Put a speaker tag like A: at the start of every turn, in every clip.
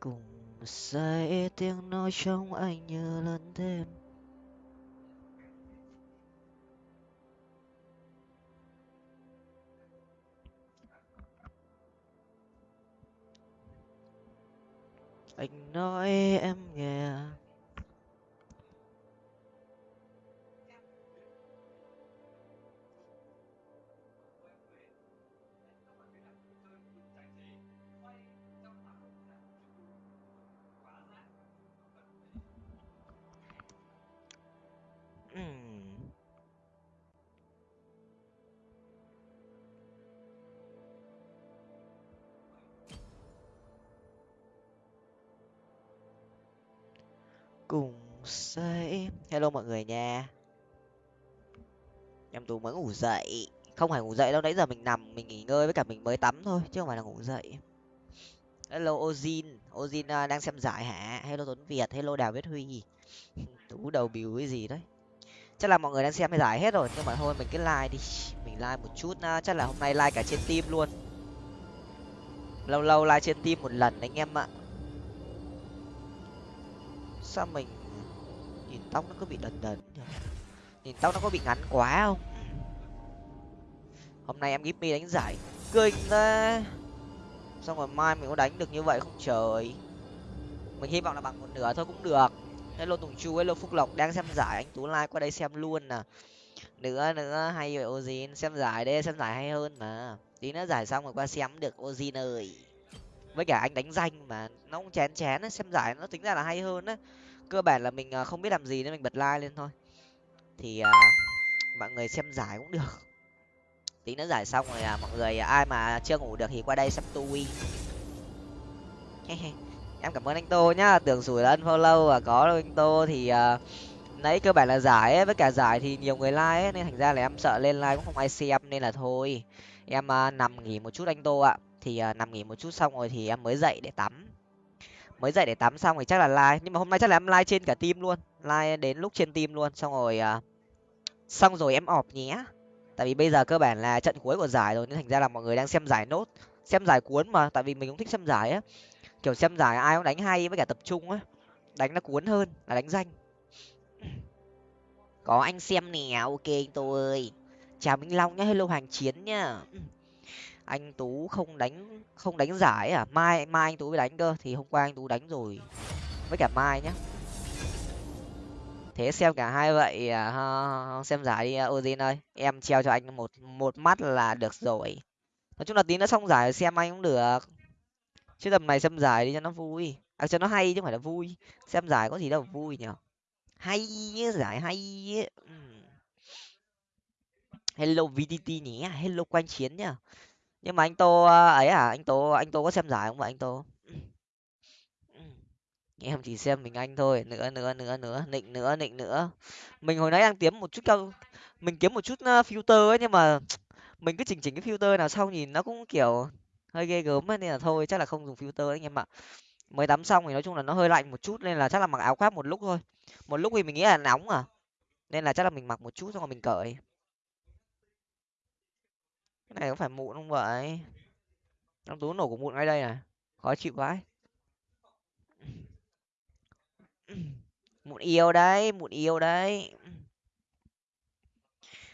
A: cùng say tiếng nói trong anh như lớn thêm anh nói em nghe mới ngủ dậy. Không phải ngủ dậy đâu nãy giờ mình nằm mình nghỉ ngơi với cả mình mới tắm thôi chứ không phải là ngủ dậy. Hello ozin. Ozin à, đang xem giải hả? Hello tuấn việt. Hello đào viết huy. Tú đầu bìu cái gì đấy. Chắc là mọi người đang xem cái giải hết rồi nhưng mà thôi mình cứ like đi. Mình like một chút à, chắc là hôm nay like cả trên team luôn. Lâu lâu like trên team một lần anh em ạ. Sao mình nhìn tóc nó cứ bị đần đần nhỉ? nhìn tóc nó có bị ngắn quá không? Hôm nay em gimmy đánh giải kinh thế xong rồi mai mình có đánh được như vậy không trời. Mình hy vọng là bằng một nửa thôi cũng được. Hello tùng chu hello phúc lộc đang xem giải. Anh tú like qua đây xem luôn nè. Nữa nữa hay vậy ozin? Xem giải đây xem giải hay hơn mà. Tí nữa giải xong rồi qua xem được ozin ơi. Với cả anh đánh danh mà nó cũng chén chén á xem giải nó tính ra là hay hơn á. Cơ bản là mình à, không biết làm gì nên mình bật like lên thôi. Thì uh, mọi người xem giải cũng được tí nữa giải xong rồi à, mọi người à, ai mà chưa ngủ được thì qua đây xem tui em cảm ơn anh tô nhá tưởng rủi là unfollow và có anh tô thì uh, nãy cơ bản là giải ấy, với cả giải thì nhiều người like ấy, nên thành ra là em sợ lên like cũng không ai xem nên là thôi. Em uh, nằm nghỉ một chút anh tô ạ. Thì uh, nằm nghỉ một chút xong rồi thì em mới dậy để tắm. Mới dậy để tắm xong thì chắc là like nhưng mà hôm nay chắc là em like trên cả team luôn like đến lúc trên team luôn. Xong rồi uh, xong rồi em ọp nhé tại vì bây giờ cơ bản là trận cuối của giải rồi, nên thành ra là mọi người đang xem giải nốt, xem giải cuốn mà. Tại vì mình cũng thích xem giải á. Kiểu xem giải ai cũng đánh hay với cả tập trung á. Đánh nó cuốn hơn, là đánh danh. Có anh xem nè, ok anh tô ơi chào minh long nhá, hello hoàng chiến nhá. Anh tú không đánh không đánh giải à? Mai mai anh tú mới đánh cơ, thì hôm qua anh tú đánh rồi. Với cả mai nhá thế xem cả hai vậy uh, xem giải à, đi ozin ơi. Em treo cho anh một một mắt là được rồi. Nói chung là tí nữa xong giải xem anh cũng được. Chứ tầm này xem giải đi cho nó vui. À cho nó hay chứ không phải là vui. Xem giải có gì đâu vui nhở hay giải hay hello vtt nhé hello quanh chiến nhá. Nhưng mà anh tô à, ấy à anh tô anh tô có xem giải không vậy anh tô? Em chỉ xem mình anh thôi nữa nữa nữa nữa nịnh nữa nịnh nữa. Mình hồi nãy đang kiếm một chút cao mình kiếm một chút ờ, filter ấy nhưng mà mình cứ chỉnh chỉnh cái filter nào sau nhìn nó cũng kiểu hơi ghê gớm ấy, nên là thôi chắc là không dùng filter anh em ạ. Mới tắm xong thì nói chung là nó hơi lạnh một chút nên là chắc là mặc áo khoác một lúc thôi. Một lúc thì mình nghĩ là nóng à nên là chắc là mình mặc một chút xong rồi mình cởi. Cái này có phải mụn không vậy? Nó tú nổ của mụn ngay đây này khó chịu quá mụn yêu đấy mụn yêu đấy.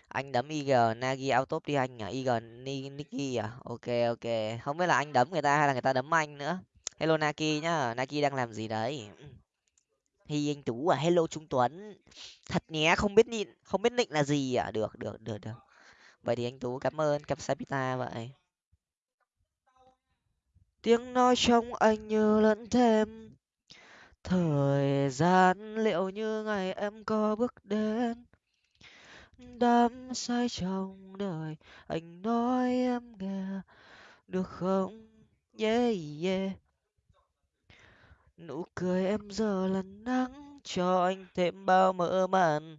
A: Anh đấm ig nagi top đi anh à ig niki à? Ok ok. Không biết là anh đấm người ta hay là người ta đấm anh nữa. Hello naki nhá. Naki đang làm gì đấy? Hi anh tú à. Hello trung tuấn. Thật nhé, không biết nhịn không biết định là gì à? Được được được được. Vậy thì anh tú cảm ơn capsapita vậy. Tiếng nói trong anh như lẫn thêm thời gian liệu như ngày em có bước đến? Đắm say trong đời, anh nói em nghe, được không? Yeah yeah. Nụ cười em giờ là nắng, cho anh thêm bao mơ màng.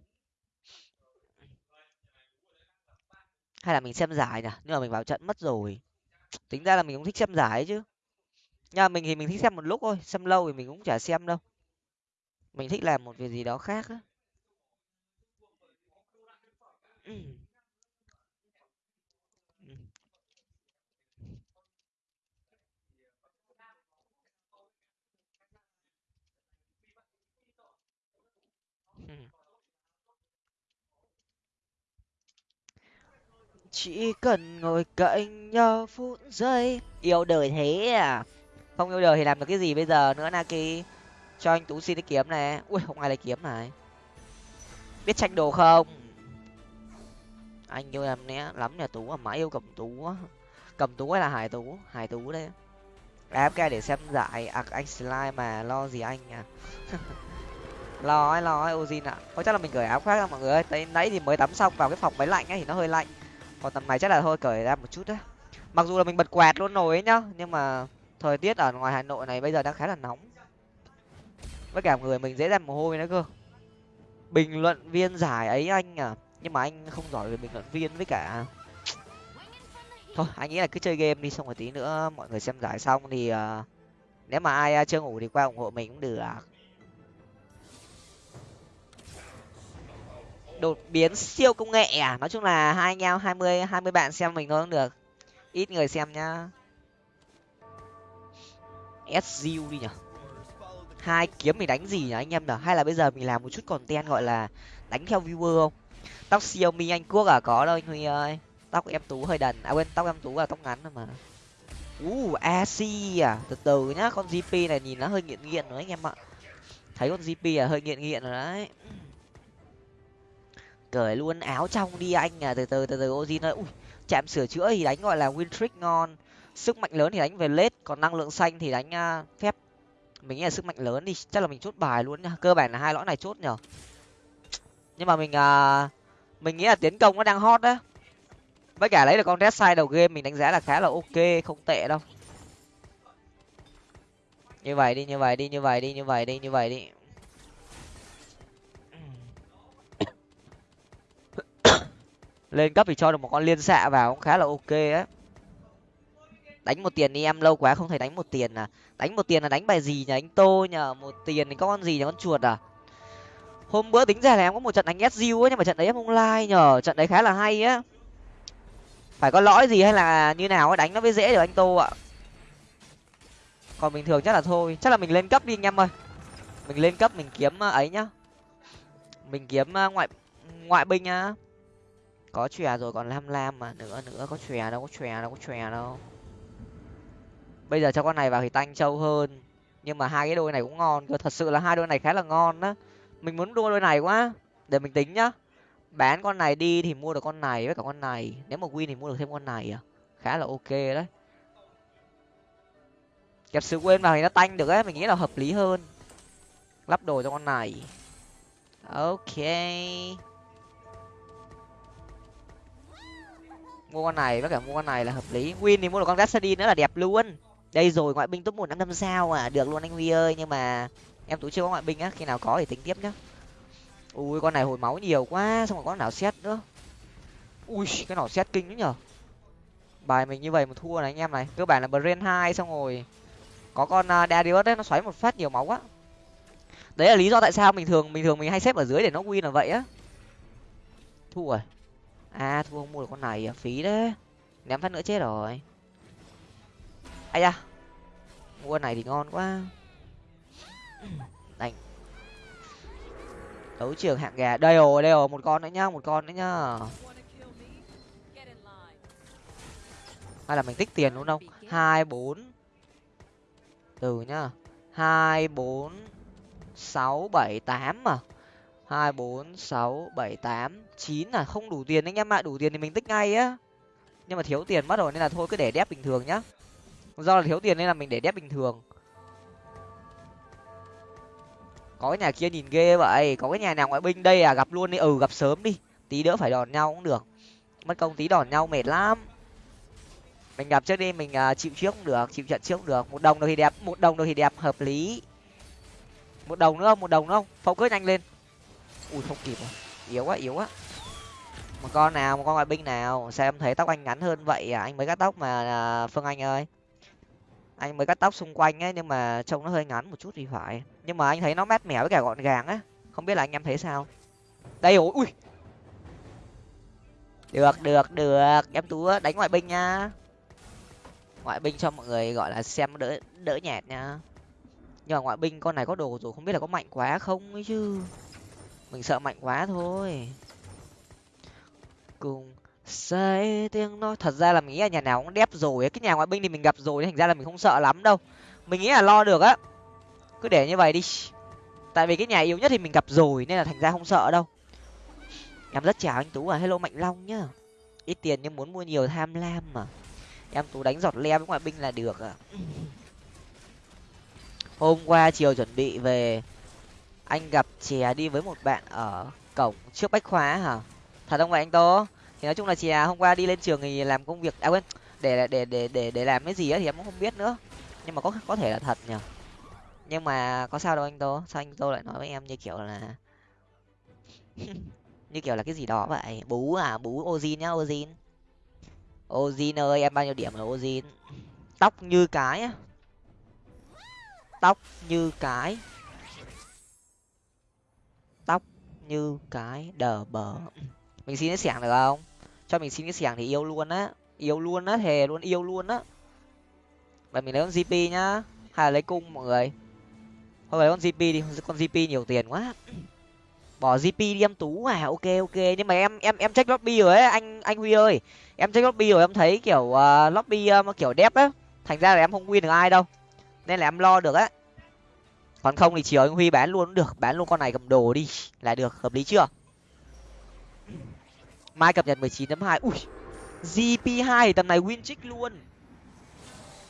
A: Hay là mình xem giải nhỉ? Nhưng mà mình vào trận mất rồi. Tính ra là mình cũng thích xem giải chứ nhà mình thì mình thích xem một lúc thôi, xem lâu thì mình cũng chả xem đâu. Mình thích làm một việc gì đó khác á. Chỉ cần ngồi cạnh nhau phút giây. Yêu đời thế à? Không yêu đời thì làm được cái gì bây giờ nữa naki? Cho anh tú xin cái kiếm này. Ui không ai lấy kiếm này. Biết tranh đồ không? Anh yêu em né lắm nhà tú mà mãi yêu cầm tú cầm tú hay là hải tú? Hải tú đấy. Em cái để xem giải à, anh slime mà lo gì anh à? Lo ấy lo ấy ozin ạ. Có chắc là mình cởi áo khoác đâu mọi người ơi. Tới nãy thì mới tắm xong vào cái phòng máy lạnh ấy thì nó hơi lạnh. Còn tầm này chắc là thôi cởi ra một chút đấy mặc dù là mình bật quạt luôn rồi ấy nhá nhưng mà thời tiết ở ngoài hà nội này bây giờ đang khá là nóng. Với cả người mình dễ ra mồ hôi nữa cơ. Bình luận viên giải ấy anh à nhưng mà anh không giỏi về bình luận viên với cả thôi anh nghĩ là cứ chơi game đi xong rồi tí nữa mọi người xem giải xong thì uh, nếu mà ai uh, chưa ngủ thì qua ủng hộ mình cũng được. Đột biến siêu công nghệ à? Nói chung là hai anh em hai mươi hai mươi bạn xem mình thôi cũng được. Ít người xem nhá sgu đi nhở hai kiếm mình đánh gì nhỉ anh em nhở hay là bây giờ mình làm một chút content gọi là đánh theo viewer không? Tóc xiaomi anh quốc à? Có đâu anh huy ơi. Tóc em tú hơi đần. À quên tóc em tú là tóc ngắn mà. U uh, ac à? Từ từ nhá con gp này nhìn nó hơi nghiện nghiện rồi anh em ạ. Thấy con gp à hơi nghiện nghiện rồi đấy. Cởi luôn áo trong đi anh à. Từ từ từ từ ozin ơi. Ui chạm sửa chữa thì đánh gọi là win trick ngon sức mạnh lớn thì đánh về lết còn năng lượng xanh thì đánh à, phép. Mình nghĩ là sức mạnh lớn đi chắc là mình chốt bài luôn nha cơ bản là hai lõi này chốt nhở. Nhưng mà mình à, mình nghĩ là tiến công nó đang hot đấy. với cả lấy được con red side đầu game mình đánh giá là khá là ok không tệ đâu. Như vậy đi như vậy đi như vậy đi như vậy đi như vậy đi. Lên cấp thì cho được một con liên xạ vào cũng khá là ok á đánh một tiền đi em, lâu quá không thấy đánh một tiền à. Đánh một tiền là đánh bài gì nhỉ? Anh tô nhờ, một tiền thì có con gì nhỉ? Con chuột à? Hôm bữa tính ra là em có một trận đánh sdu ấy, nhưng mà trận đấy em không like nhờ. Trận đấy khá là hay á. Phải có lõi gì hay là như nào ấy, đánh nó mới dễ được anh tô ạ. Còn bình thường chắc là thôi. Chắc là mình lên cấp đi anh em ơi. Mình lên cấp mình kiếm ờ, ấy nhá. Mình kiếm ờ, ngoại ngoại binh nhá có chòe rồi còn lam lam mà. Nữa nữa, có chòe đâu, có chòe đâu, có chòe đâu bây giờ cho con này vào thì tanh trâu hơn. Nhưng mà hai cái đôi này cũng ngon. Cơ, thật sự là hai đôi này khá là ngon đó mình muốn đua đôi này quá, để mình tính nhá. Bán con này đi thì mua được con này với cả con này. Nếu mà win thì mua được thêm con này à? Khá là ok đấy. Kẹp sự quên vào thì nó tanh được ấy. Mình nghĩ là hợp lý hơn. Lắp đồ cho con này. Ok. Mua con này với cả mua con này là hợp lý. Win thì mua được con Gassadin nữa là đẹp luôn đây rồi ngoại binh top một năm năm sao à? Được luôn anh huy ơi nhưng mà em tú chưa có ngoại binh á khi nào có thì tính tiếp nhá. Ui con này hồi máu nhiều quá xong rồi có nào xét nữa. Ui cái nào xét kinh nữa nhở? Bài mình như vậy mà thua này anh em này. Cơ bản là brain hai xong rồi có con uh, darius đấy nó xoáy một phát nhiều máu quá. Đấy là lý do tại sao mình thường mình thường mình hay xếp ở dưới để nó win là vậy á. Thua rồi. À thua không mua được con này à phí đấy. Ném phát nữa chết rồi. Ai da mua con này thì ngon quá. Đánh đấu trường hạng gà đây rồi đây rồi, một con nữa nhá, một con nữa nhá. Hay là mình tích tiền luôn không? Hai, bốn. Từ nhá. Hai, bốn, sáu, bảy, tám mà hai, bốn, sáu, bảy, tám. Chín là không đủ tiền anh em ạ đủ tiền thì mình tích ngay á. Nhưng mà thiếu tiền mất rồi nên là thôi, cứ để đép bình thường nhá do là thiếu tiền nên là mình để đép bình thường. Có cái nhà kia nhìn ghê vậy có cái nhà nào ngoại binh đây à gặp luôn đi. Ừ gặp sớm đi. Tí đỡ phải đòn nhau cũng được. Mất công tí đòn nhau mệt lắm. Mình gặp trước đi mình uh, chịu trước cũng được chịu trận trước cũng được. Một đồng đâu thì đẹp một đồng đâu thì đẹp hợp lý. Một đồng nữa không? Một đồng nữa không? Phẫu cướp nhanh lên. Ui không kịp rồi. Yếu quá yếu quá. Một con nào một con ngoại binh nào? Sao em thấy tóc anh ngắn hơn vậy à? Anh mới cắt tóc mà à, phương anh ơi anh mới cắt tóc xung quanh ấy, nhưng mà trông nó hơi ngắn một chút thì phải. Nhưng mà anh thấy nó mát mẻ với cả gọn gàng á không biết là anh em thấy sao? Đây ôi ui! Được được được. Em tú đánh ngoại binh nha. Ngoại binh cho mọi người, gọi là xem đỡ đỡ nhẹt nha. Nhưng mà ngoại binh con này có đồ rồi, không biết là có mạnh quá không ấy chứ. Mình sợ mạnh quá thôi. Cùng say tiếng nói thật ra là mình nghĩ là nhà nào cũng đép rồi cái nhà ngoại binh thì mình gặp rồi, thành ra là mình không sợ lắm đâu. Mình nghĩ là lo được á. Cứ để như vậy đi. Tại vì cái nhà yếu nhất thì mình gặp rồi, nên là thành ra không sợ đâu. Em rất chào anh tú à hello mạnh long nhá. Ít tiền nhưng muốn mua nhiều tham lam mà. Em tú đánh giọt le với ngoại binh là được à hôm qua chiều chuẩn bị về, anh gặp chè đi với một bạn ở cổng trước bách khóa hả? Thật không vậy anh tố thì nói chung là chè à, hôm qua đi lên trường thì làm công việc à quên, để để để để để làm cái gì á thì em cũng không biết nữa. Nhưng mà có có thể là thật nhở nhưng mà có sao đâu anh tô, sao anh tô lại nói với em như kiểu là như kiểu là cái gì đó vậy? Bú à bú ozin nhá, ozin. Ozin ơi, em bao nhiêu điểm là ozin? Tóc như cái á. Tóc như cái. Tóc như cái đờ bờ mình xin cái xẻng được không? Cho mình xin cái xẻng thì yêu luôn á. Yêu luôn á thề luôn yêu luôn á. Vậy mình lấy con gp nhá. Hay là lấy cung mọi người? Thôi lấy con gp đi. Con gp nhiều tiền quá. Bỏ gp đi em tú à. Ok ok. Nhưng mà em em em check lobby rồi ấy anh anh huy ơi. Em check lobby rồi em thấy kiểu uh, lobby uh, kiểu đẹp á. Thành ra là em không win được ai đâu. Nên là em lo được á. Còn không thì chiều anh huy bán luôn cũng được. Bán luôn con này cầm đồ đi. Là được. Hợp lý chưa? Mai cập nhật mười chín hai. Ui GP2 tầm này win trích luôn.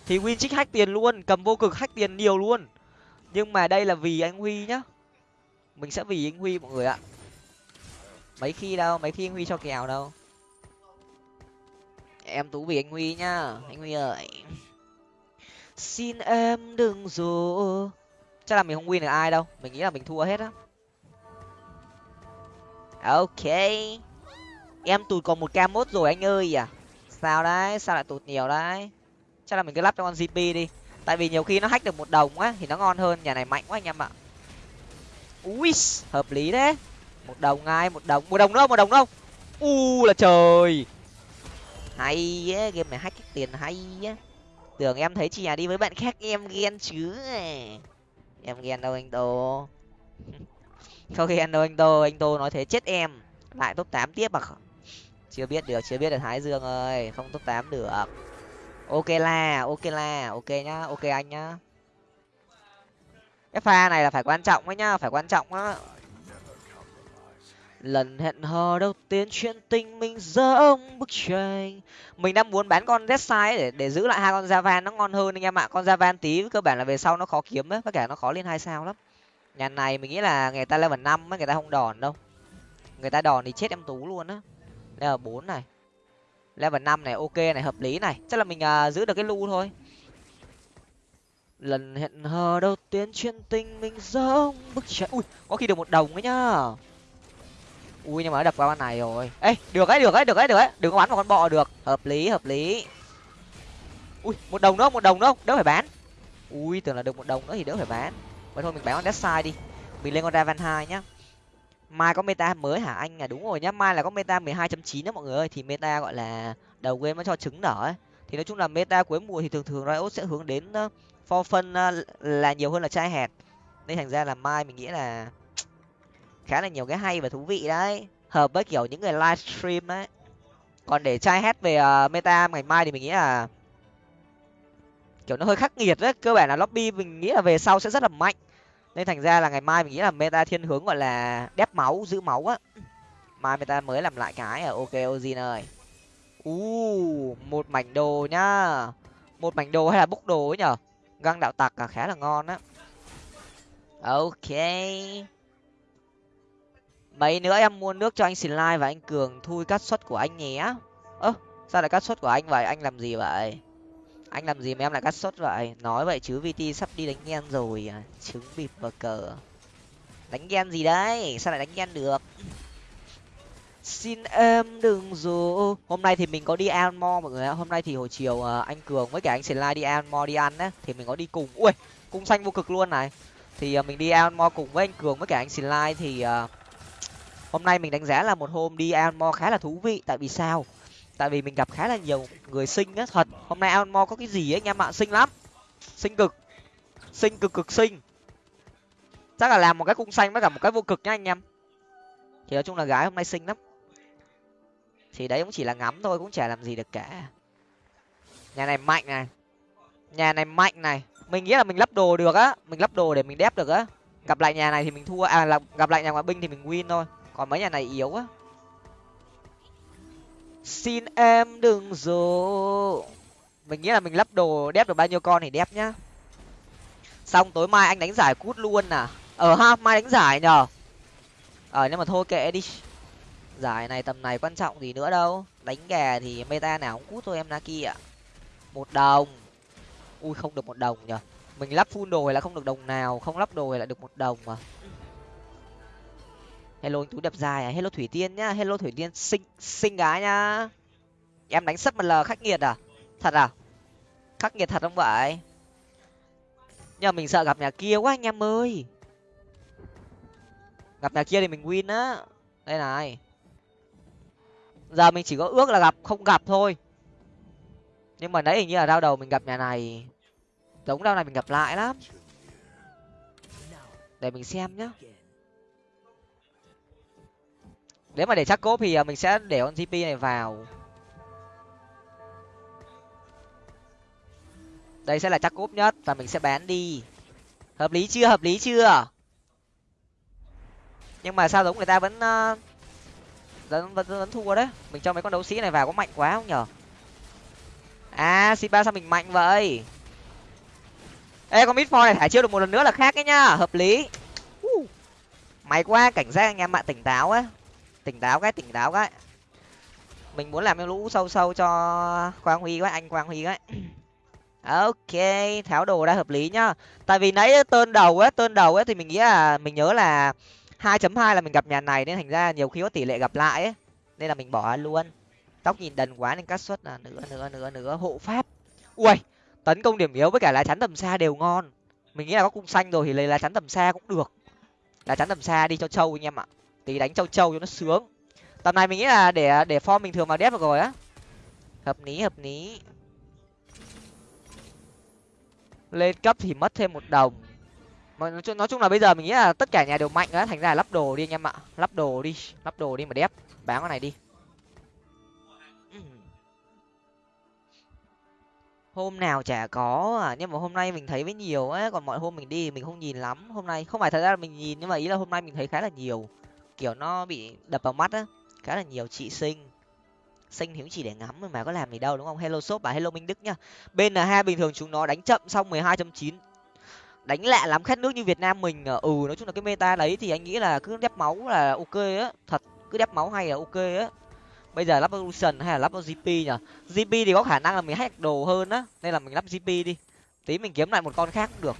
A: Thì win trích hack tiền luôn, cầm vô cực hack tiền nhiều luôn. Nhưng mà đây là vì anh huy nhá. Mình sẽ vì anh huy mọi người ạ. Mấy khi đâu, mấy khi anh huy cho kèo đâu. Em tú vì anh huy nhá, anh huy ơi. Xin em đừng dỗ chắc là mình không win được ai đâu, mình nghĩ là mình thua hết á. Ok em tụt còn một k mốt rồi anh ơi à. Sao đấy, sao lại tụt nhiều đấy? Chắc là mình cứ lắp cho con gp đi. Tại vì nhiều khi nó hách được một đồng á, thì nó ngon hơn, nhà này mạnh quá anh em ạ. Ui, hợp lý đấy. Một đồng ngay một đồng. Một đồng đâu, một đồng đâu. U là trời. Hay á game này hack cái tiền hay á. Tưởng em thấy chị nhà đi với bạn khác, em ghen chứ. Em ghen đâu anh tô. Không ghen đâu anh tô anh tô nói thế chết em. Lại top tám tiếp à? Chưa biết được, chưa biết được thái dương ơi. Không top tám được. Ok la ok la, ok nhá, ok anh nhá. Cái pha này là phải quan trọng ấy nhá, phải quan trọng á. Lần hẹn hò đầu tiên chuyện tình mình giống bức tranh. Mình đang muốn bán con Deathside để để giữ lại hai con Javan nó ngon hơn anh em ạ. Con Javan tí, cơ bản là về sau nó khó kiếm ấy tất cả nó khó lên hai sao lắm. Nhà này mình nghĩ là người ta level năm ấy, người ta không đòn đâu. Người ta đòn thì chết em tú luôn á level bốn này. Level năm này ok này hợp lý này. Chắc là mình uh, giữ được cái lu thôi. Lần hẹn hò đầu tiên chuyện tình mình giống bức trận, ui có khi được một đồng ấy nhá. Ui nhưng mà đập qua con này rồi. Ê được ấy được ấy được ấy được ấy. Đừng có bắn vào con bọ được. Hợp lý hợp lý. Ui một đồng nữa một đồng nữa đỡ phải bán. Ui tưởng là được một đồng nữa thì đỡ phải bán. Vậy thôi mình bán con death đi. Mình lên con raven hai nhá mai có meta mới hả anh? À đúng rồi nhá, mai là có meta mười hai chấm chín đó mọi người ơi. Thì meta gọi là đầu game nó cho trứng nở ấy. Thì nói chung là meta cuối mùa thì thường thường riot sẽ hướng đến for phân là nhiều hơn là trai hẹt nên thành ra là mai mình nghĩ là khá là nhiều cái hay và thú vị đấy. Hợp với kiểu những người livestream đấy còn để trai hét về ờ, meta ngày mai thì mình nghĩ là kiểu nó hơi khắc nghiệt đấy. Cơ bản là lobby mình nghĩ là về sau sẽ rất là mạnh nên thành ra là ngày mai mình nghĩ là meta thiên hướng gọi là đép máu, giữ máu á. Mai meta mới làm lại cái à ok, ozin ơi. U một mảnh đồ nhá. Một mảnh đồ hay là bốc đồ ấy nhở? Găng đạo tặc à khá là ngon á. Ok. Mấy nữa em mua nước cho anh xin like và anh cường, thui cắt suất của anh nhé. Ơ, sao lại cắt suất của anh vậy? Anh làm gì vậy? Anh làm gì mà em lại cắt sốt vậy? Nói vậy chứ vt sắp đi đánh ghen rồi à? Trứng bịp và cờ. Đánh ghen gì đấy? Sao lại đánh ghen được? Xin em đừng dù hôm nay thì mình có đi almo mọi người ạ. Hôm nay thì hồi chiều à, anh cường với cả anh sền lai đi almo đi ăn á, thì mình có đi cùng. Ui, cung xanh vô cực luôn này. Thì à, mình đi almo cùng với anh cường với cả anh sền lai thì à, hôm nay mình đánh giá là một hôm đi almo khá là thú vị. Tại vì sao? Tại vì mình gặp khá là nhiều người sinh á, thật. Hôm nay almo có cái gì ấy, anh em ạ? Sinh lắm. Sinh cực. Sinh cực cực sinh chắc là làm một cái cung xanh với cả một cái vô cực nhá, anh em. Thì nói chung là gái hôm nay xinh lắm. Thì đấy cũng chỉ là ngắm thôi, cũng chả làm gì được cả. Nhà này mạnh này. Nhà này mạnh này. Mình nghĩ là mình lắp đồ được á. Mình lắp đồ để mình đép được á. Gặp lại nhà này thì mình thua. À là gặp lại nhà ngoại binh thì mình win thôi. Còn mấy nhà này yếu á xin em đừng dỗ. Mình nghĩ là mình lắp đồ, đép được bao nhiêu con thì đép nhá. Xong tối mai anh đánh giải cút luôn à? Ở ờ ha, mai đánh giải nhờ. Ờ nhưng mà thôi kệ đi. Giải này tầm này quan trọng gì nữa đâu. Đánh gà thì meta nào cũng cút thôi em naki ạ. Một đồng. Ui, không được một đồng nhở mình lắp full đồ là không được đồng nào, không lắp đồ là được một đồng mà hello anh tú đập dài à? Hello, thủy tiên nhá. Hello, thủy tiên. Xinh xinh gái nhá. Em đánh sấp một l khắc nghiệt à? Thật à? Khắc nghiệt thật không vậy? Nhưng mà mình sợ gặp nhà kia quá anh em ơi. Gặp nhà kia thì mình win á. Đây này. Giờ mình chỉ có ước là gặp, không gặp thôi. Nhưng mà nãy hình như là đau đầu mình gặp nhà này. Giống đau này mình gặp lại lắm. Để mình xem nhá nếu mà để chắc cốp thì à, mình sẽ để con gp này vào. Đây sẽ là chắc cốp nhất và mình sẽ bán đi. Hợp lý chưa? Hợp lý chưa? Nhưng mà sao giống người ta vẫn à, vẫn, vẫn vẫn thua đấy? Mình cho mấy con đấu sĩ này vào có mạnh quá không nhở? À sipa sao mình mạnh vậy? Ê con midfor này thả chiêu được một lần nữa là khác ấy nhá. Hợp lý. Uh. may quá cảnh giác anh em ạ tỉnh táo ấy tỉnh táo cái, tỉnh táo cái. Mình muốn làm cái lũ sâu sâu cho quang huy quá, anh quang huy cái ok, tháo đồ ra hợp lý nhá. Tại vì nãy tơn đầu ấy tơn đầu ấy thì mình nghĩ là, mình nhớ là hai chấm hai là mình gặp nhà này nên thành ra nhiều khi có tỷ lệ gặp lại ấy. Nên là mình bỏ luôn. Tóc nhìn đần quá nên cắt suất là nữa nữa nữa nữa hộ pháp. Ui tấn công điểm yếu với cả lá chắn tầm xa đều ngon. Mình nghĩ là có cung xanh rồi thì lấy lá chắn tầm xa cũng được. Lá chắn tầm xa đi cho trâu anh em ạ tí đánh châu châu cho nó sướng. Tầm này mình nghĩ là để để form bình thường vào đép được rồi á. Hợp lý hợp lý. Lên cấp thì mất thêm một đồng. Mà nói chung là bây giờ mình nghĩ là tất cả nhà đều mạnh á, thành ra là lắp đồ đi anh em ạ. Lắp đồ đi, lắp đồ đi mà đép bán con này đi. Hôm nào chả có à nhưng mà hôm nay mình thấy với nhiều á, còn mọi hôm mình đi mình không nhìn lắm hôm nay. Không phải thật ra là mình nhìn, nhưng mà ý là hôm nay mình thấy khá là nhiều kiểu nó bị đập vào mắt á, khá là nhiều chị sinh sinh thì cũng chỉ để ngắm mà có làm gì đâu, đúng không? Hello shop và hello minh đức nhá. Bên là hai bình thường chúng nó đánh chậm xong mười hai chín. Đánh lạ lắm, khét nước như việt nam mình à. ừ nói chung là cái meta đấy thì anh nghĩ là cứ đép máu là ok á. Thật, cứ đép máu hay là ok á. Bây giờ lắp evolution hay là lắp gp nhở gp thì có khả năng là mình hack đồ hơn á. Nên là mình lắp gp đi. Tí mình kiếm lại một con khác cũng được.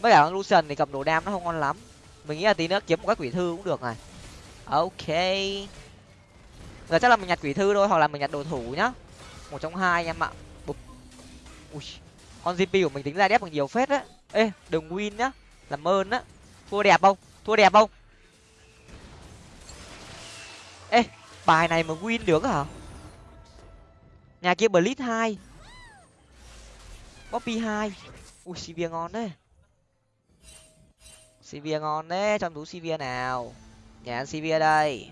A: Với cả lucian thì cầm đồ đam nó không ngon lắm mình nghĩ là tí nữa kiếm một cái quỷ thư cũng được này. Ok. Giờ chắc là mình nhặt quỷ thư thôi hoặc là mình nhặt đồ thủ nhá. Một trong hai anh em ạ. Bụp. Ui, con gp của mình tính ra đép bằng nhiều phết á ê đừng win nhá. Làm ơn á. Thua đẹp không? Thua đẹp không? Ê bài này mà win được hả? Nhà kia blitz hai. Poppy hai. Ui sivir ngon đấy sivir ngon đấy, trong túi sivir nào? Nhà ăn sivir đây.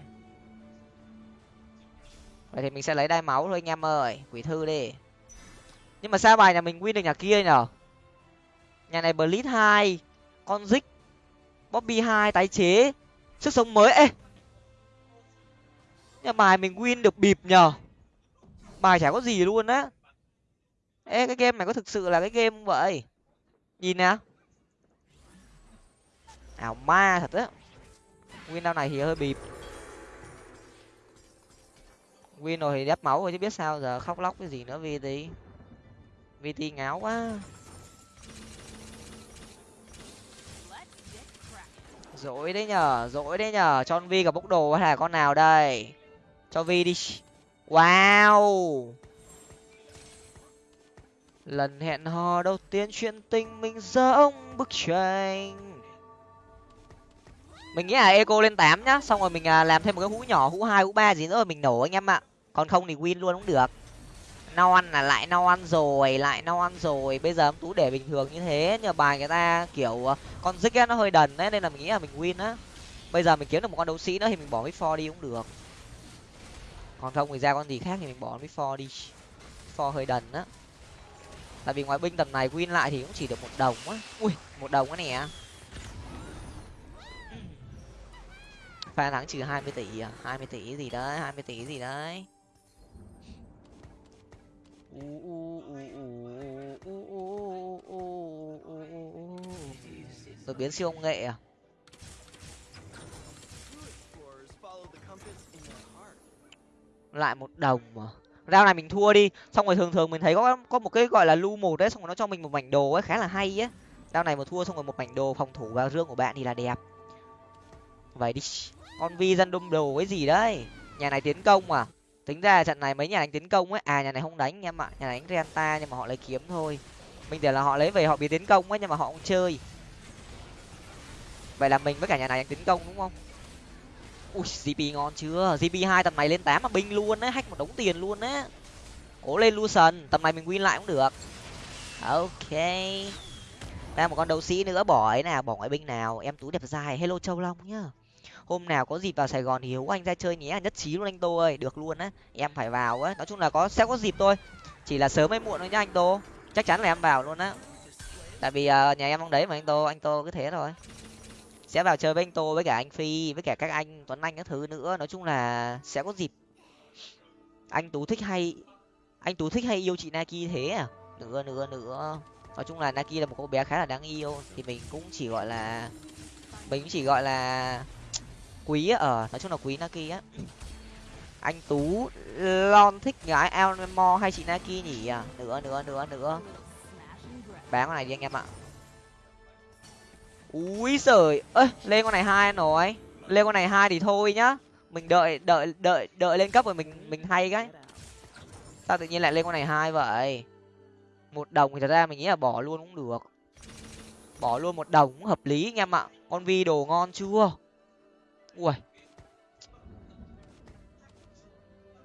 A: Vậy thì mình sẽ lấy đai máu thôi anh em ơi, quỷ thư đi. Nhưng mà sao bài nhà mình win được nhà kia nhở? Nhà này blitz hai, con dích bobby hai, tái chế, sức sống mới. Ê! Nhà bài mình win được bịp nhờ bài chả có gì luôn á. Ê, cái game này có thực sự là cái game vậy? Nhìn nào? Ảo ma thật á. Win đau này thì hơi bịp. Win rồi thì đép máu rồi chứ biết sao giờ khóc lóc cái gì nữa, vt. Vt ngáo quá. Dỗi đấy nhở dỗi đấy nhở cho vi gặp bốc đồ hay là con nào đây? Cho vi đi. Wow! Lần hẹn hò đầu tiên chuyện tình mình giống bức tranh mình nghĩ là eco lên tám nhá, xong rồi mình à, làm thêm một cái hũ nhỏ, hũ hai, hũ ba gì nữa rồi mình nổ anh em ạ. Còn không thì win luôn cũng được. No ăn là lại no ăn rồi, lại no ăn rồi. Bây giờ em tú để bình thường như thế, nhờ bài người ta kiểu à, con dích nó hơi đần đấy, nên là mình nghĩ là mình win á. Bây giờ mình kiếm được một con đấu sĩ nữa thì mình bỏ cái for đi cũng được. Còn không thì ra con gì khác thì mình bỏ với for đi. For hơi đần á. Tại vì ngoại binh tầm này win lại thì cũng chỉ được một đồng á. Ui, một đồng á nè. Pha thắng trừ hai mươi tỷ à? Hai mươi tỷ gì đấy hai mươi tỷ gì đấy? Đột biến siêu công nghệ à? Lại một đồng mà. Rao này mình thua đi. Xong rồi thường thường mình thấy có có một cái gọi là lu một đấy xong rồi nó cho mình một mảnh đồ ấy khá là hay á rao này mà thua xong rồi một mảnh đồ phòng thủ vào rương của bạn thì là đẹp. Vậy đi con vi dân đâm đồ cái gì đấy? Nhà này tiến công à tính ra trận này mấy nhà đánh tiến công ấy. À nhà này không đánh em ạ nhà này đánh renta nhưng mà họ lấy kiếm thôi. Mình tưởng là họ lấy về họ bị tiến công ấy nhưng mà họ không chơi. Vậy là mình với cả nhà này đánh tiến công đúng không? Ui gp ngon chưa? Gp hai tầm này lên tám mà binh luôn á hack một đống tiền luôn á cố lên lucian tầm này mình win lại cũng được. Ok. Ra một con đấu sĩ nữa. Bỏ ấy nào. Bỏ ngoại binh nào. Em tú đẹp dài hello châu long nhá hôm nào có dịp vào sài gòn thì hiếu anh ra chơi nhé à, nhất trí luôn anh tô ơi được luôn á em phải vào á nói chung là có sẽ có dịp thôi chỉ là sớm hay muộn thôi nhá anh tô chắc chắn là em vào luôn á tại vì uh, nhà em không đấy mà anh tô anh tô cứ thế thôi sẽ vào chơi với anh tô với cả anh phi với cả các anh tuấn anh các thứ nữa nói chung là sẽ có dịp. Anh tú thích hay anh tú thích hay yêu chị naki thế à? Nữa nữa nữa. Nói chung là naki là một cô bé khá là đáng yêu thì mình cũng chỉ gọi là mình cũng chỉ gọi là quý ở ờ, nói chung là quý naki á. Anh tú lon thích gái elmo hay chị naki nhỉ? À nữa nữa nữa nữa bán con này đi anh em ạ. Úi giời ơi, lên con này hai nói lên con này hai thì thôi nhá. Mình đợi đợi đợi đợi lên cấp rồi mình mình hay cái. Sao tự nhiên lại lên con này hai vậy? Một đồng thì thật ra mình nghĩ là bỏ luôn cũng được. Bỏ luôn một đồng cũng hợp lý anh em ạ. Con vi đồ ngon chưa? Ui.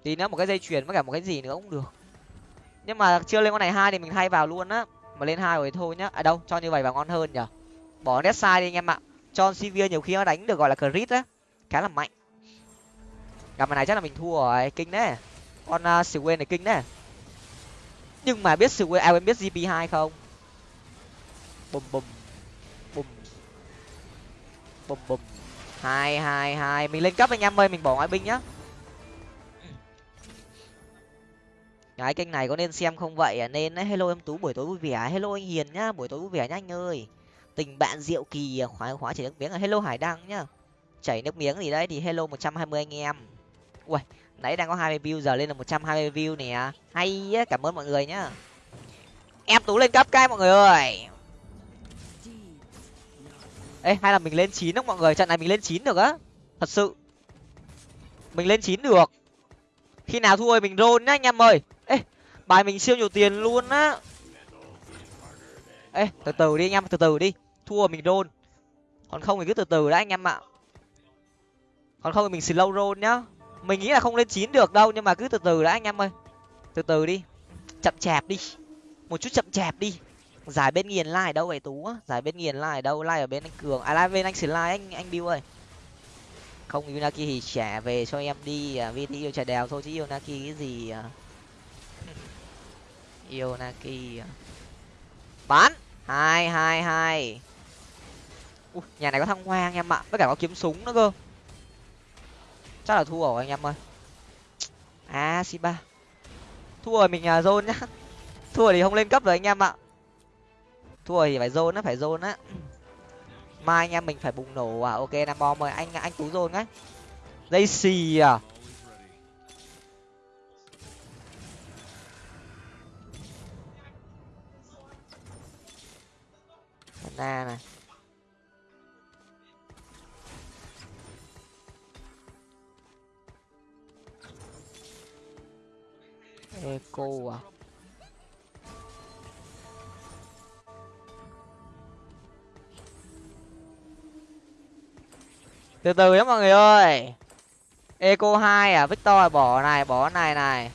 A: Tí nữa một cái dây chuyền với cả một cái gì nữa cũng được. Nhưng mà chưa lên con này hai thì mình thay vào luôn á. Mà lên hai rồi thôi nhá. À đâu cho như vậy vào ngon hơn nhở bỏ nét sai đi anh em ạ. Cho sivir nhiều khi nó đánh được gọi là crit á. Khá là mạnh. Gặp này chắc là mình thua rồi. Kinh đấy. Con à, uh, Swain này kinh đấy. Nhưng mà biết Swain à em biết gp hai không? Bùm bùm. Bùm. Bùm bùm hai hai hai. Mình lên cấp anh em ơi, mình bỏ ngoại binh nhá. Cái kênh này có nên xem không vậy? À nên đấy hello em tú, buổi tối vui vẻ. Hello anh hiền nhá, buổi tối vui vẻ nhá anh ơi. Tình bạn diệu kỳ à, khóa khóa chảy nước miếng. À hello hải đăng nhá. Chảy nước miếng gì đấy thì hello một trăm hai mươi anh em. Ui nãy đang có hai mươi view, giờ lên là một trăm hai mươi view nè. Hay á, cảm ơn mọi người nhá. Em tú lên cấp cái, mọi người ơi ê hay là mình lên chín không mọi người? Trận này mình lên chín được á. Thật sự. Mình lên chín được. Khi nào thua mình rôn nhá anh em ơi. Ê bài mình siêu nhiều tiền luôn á. Ê từ từ đi anh em từ từ đi. Thua mình rôn, còn không thì cứ từ từ đã anh em ạ. Còn không thì mình slow rôn nhá. Mình nghĩ là không lên chín được đâu nhưng mà cứ từ từ đã anh em ơi. Từ từ đi. Chậm chạp đi. Một chút chậm chạp đi giải bên nghiền lai đâu vậy tú á? Giải bên nghiền lai đâu? Lai ở bên anh cường. À lai bên anh xử lai anh anh bill ơi. Không yunaki thì trả về cho em đi. À, vt yêu trà đèo thôi chứ yêu naki cái gì à? yêu naki à? bán hai hai hai. Ui, nhà này có thăng hoa anh em ạ. Với cả có kiếm súng nữa cơ. Chắc là thua rồi anh em ơi. À si ba thua rồi mình à, zone nhá. Thua thì không lên cấp rồi anh em ạ thua thì phải zone á, phải zone á. Mai anh em mình phải bùng nổ à? Ok, nam bom mời anh anh tú zone ấy dây xì à? Na này. Eco à? Từ từ nhá mọi người ơi. Eco hai à victor bỏ này bỏ này này.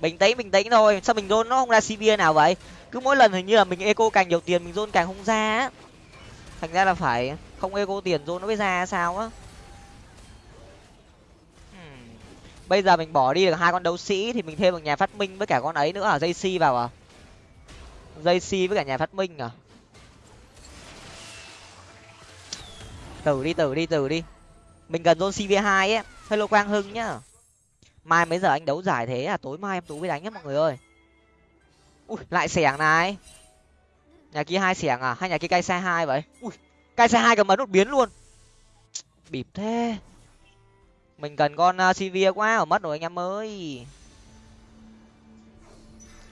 A: Bình tĩnh bình tĩnh thôi. Sao mình rôn nó không ra cv nào vậy? Cứ mỗi lần hình như là mình eco càng nhiều tiền, mình rôn càng không ra á. Thành ra là phải không eco tiền rôn nó mới ra sao á. Hmm. Bây giờ mình bỏ đi được hai con đấu sĩ thì mình thêm một nhà phát minh với cả con ấy nữa à? Dây vào à? Dây với cả nhà phát minh à? Tử đi tử đi tử đi. Mình cần zone cv hai ấy. Hello quang hưng nhá. Mai mấy giờ anh đấu giải thế à? Tối mai em tú mới đánh nhá mọi người ơi. Ui, lại xẻng này. Nhà kia hai xẻng à? Hay nhà kia cay xe hai vậy? Ui cay xe hai cầm ấn đột biến luôn. Bịp thế. Mình cần con uh, cv quá, ở mất rồi anh em ơi.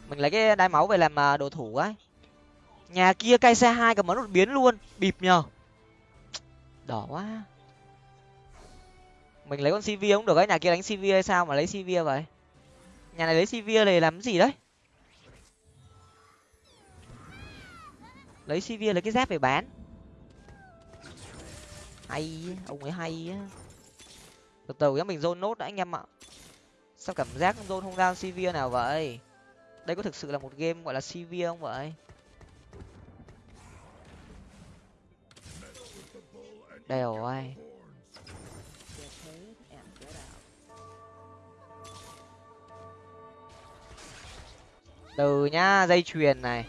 A: Mình lấy cái đai máu về làm uh, đồ thủ ấy. Nhà kia cay xe hai cầm ấn đột biến luôn. Bịp nhờ đỏ quá. Mình lấy con cv cũng được ấy? Nhà kia đánh cv hay sao mà lấy cv vậy? Nhà này lấy cv này làm gì đấy? Lấy cv lấy cái dép về bán. Hay ông ấy hay á. Từ từ nhá, mình zone nốt đã anh em ạ. Sao cảm giác zone không ra cv nào vậy? Đây có thực sự là một game gọi là cv không vậy? Đều rồi từ nhá, dây chuyền này.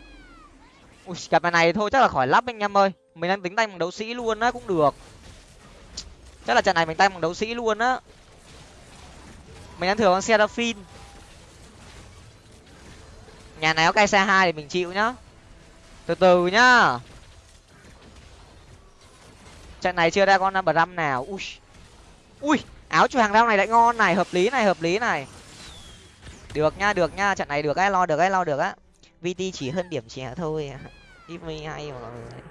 A: Ui cặp này thôi, chắc là khỏi lắp anh em ơi. Mình đang tính tay bằng đấu sĩ luôn á, cũng được. Chắc là trận này mình tay bằng đấu sĩ luôn á. Mình đang thừa con seraphim nhà này có cây xe hai thì mình chịu nhá. Từ từ nhá trận này chưa ra con number năm nào. Ui. Ui, áo choàng rau này lại ngon này, hợp lý này, hợp lý này. Được nha được nha, trận này được ai lo được ai lo được á. Vt chỉ hơn điểm trẻ thôi. Give me hay mọi người.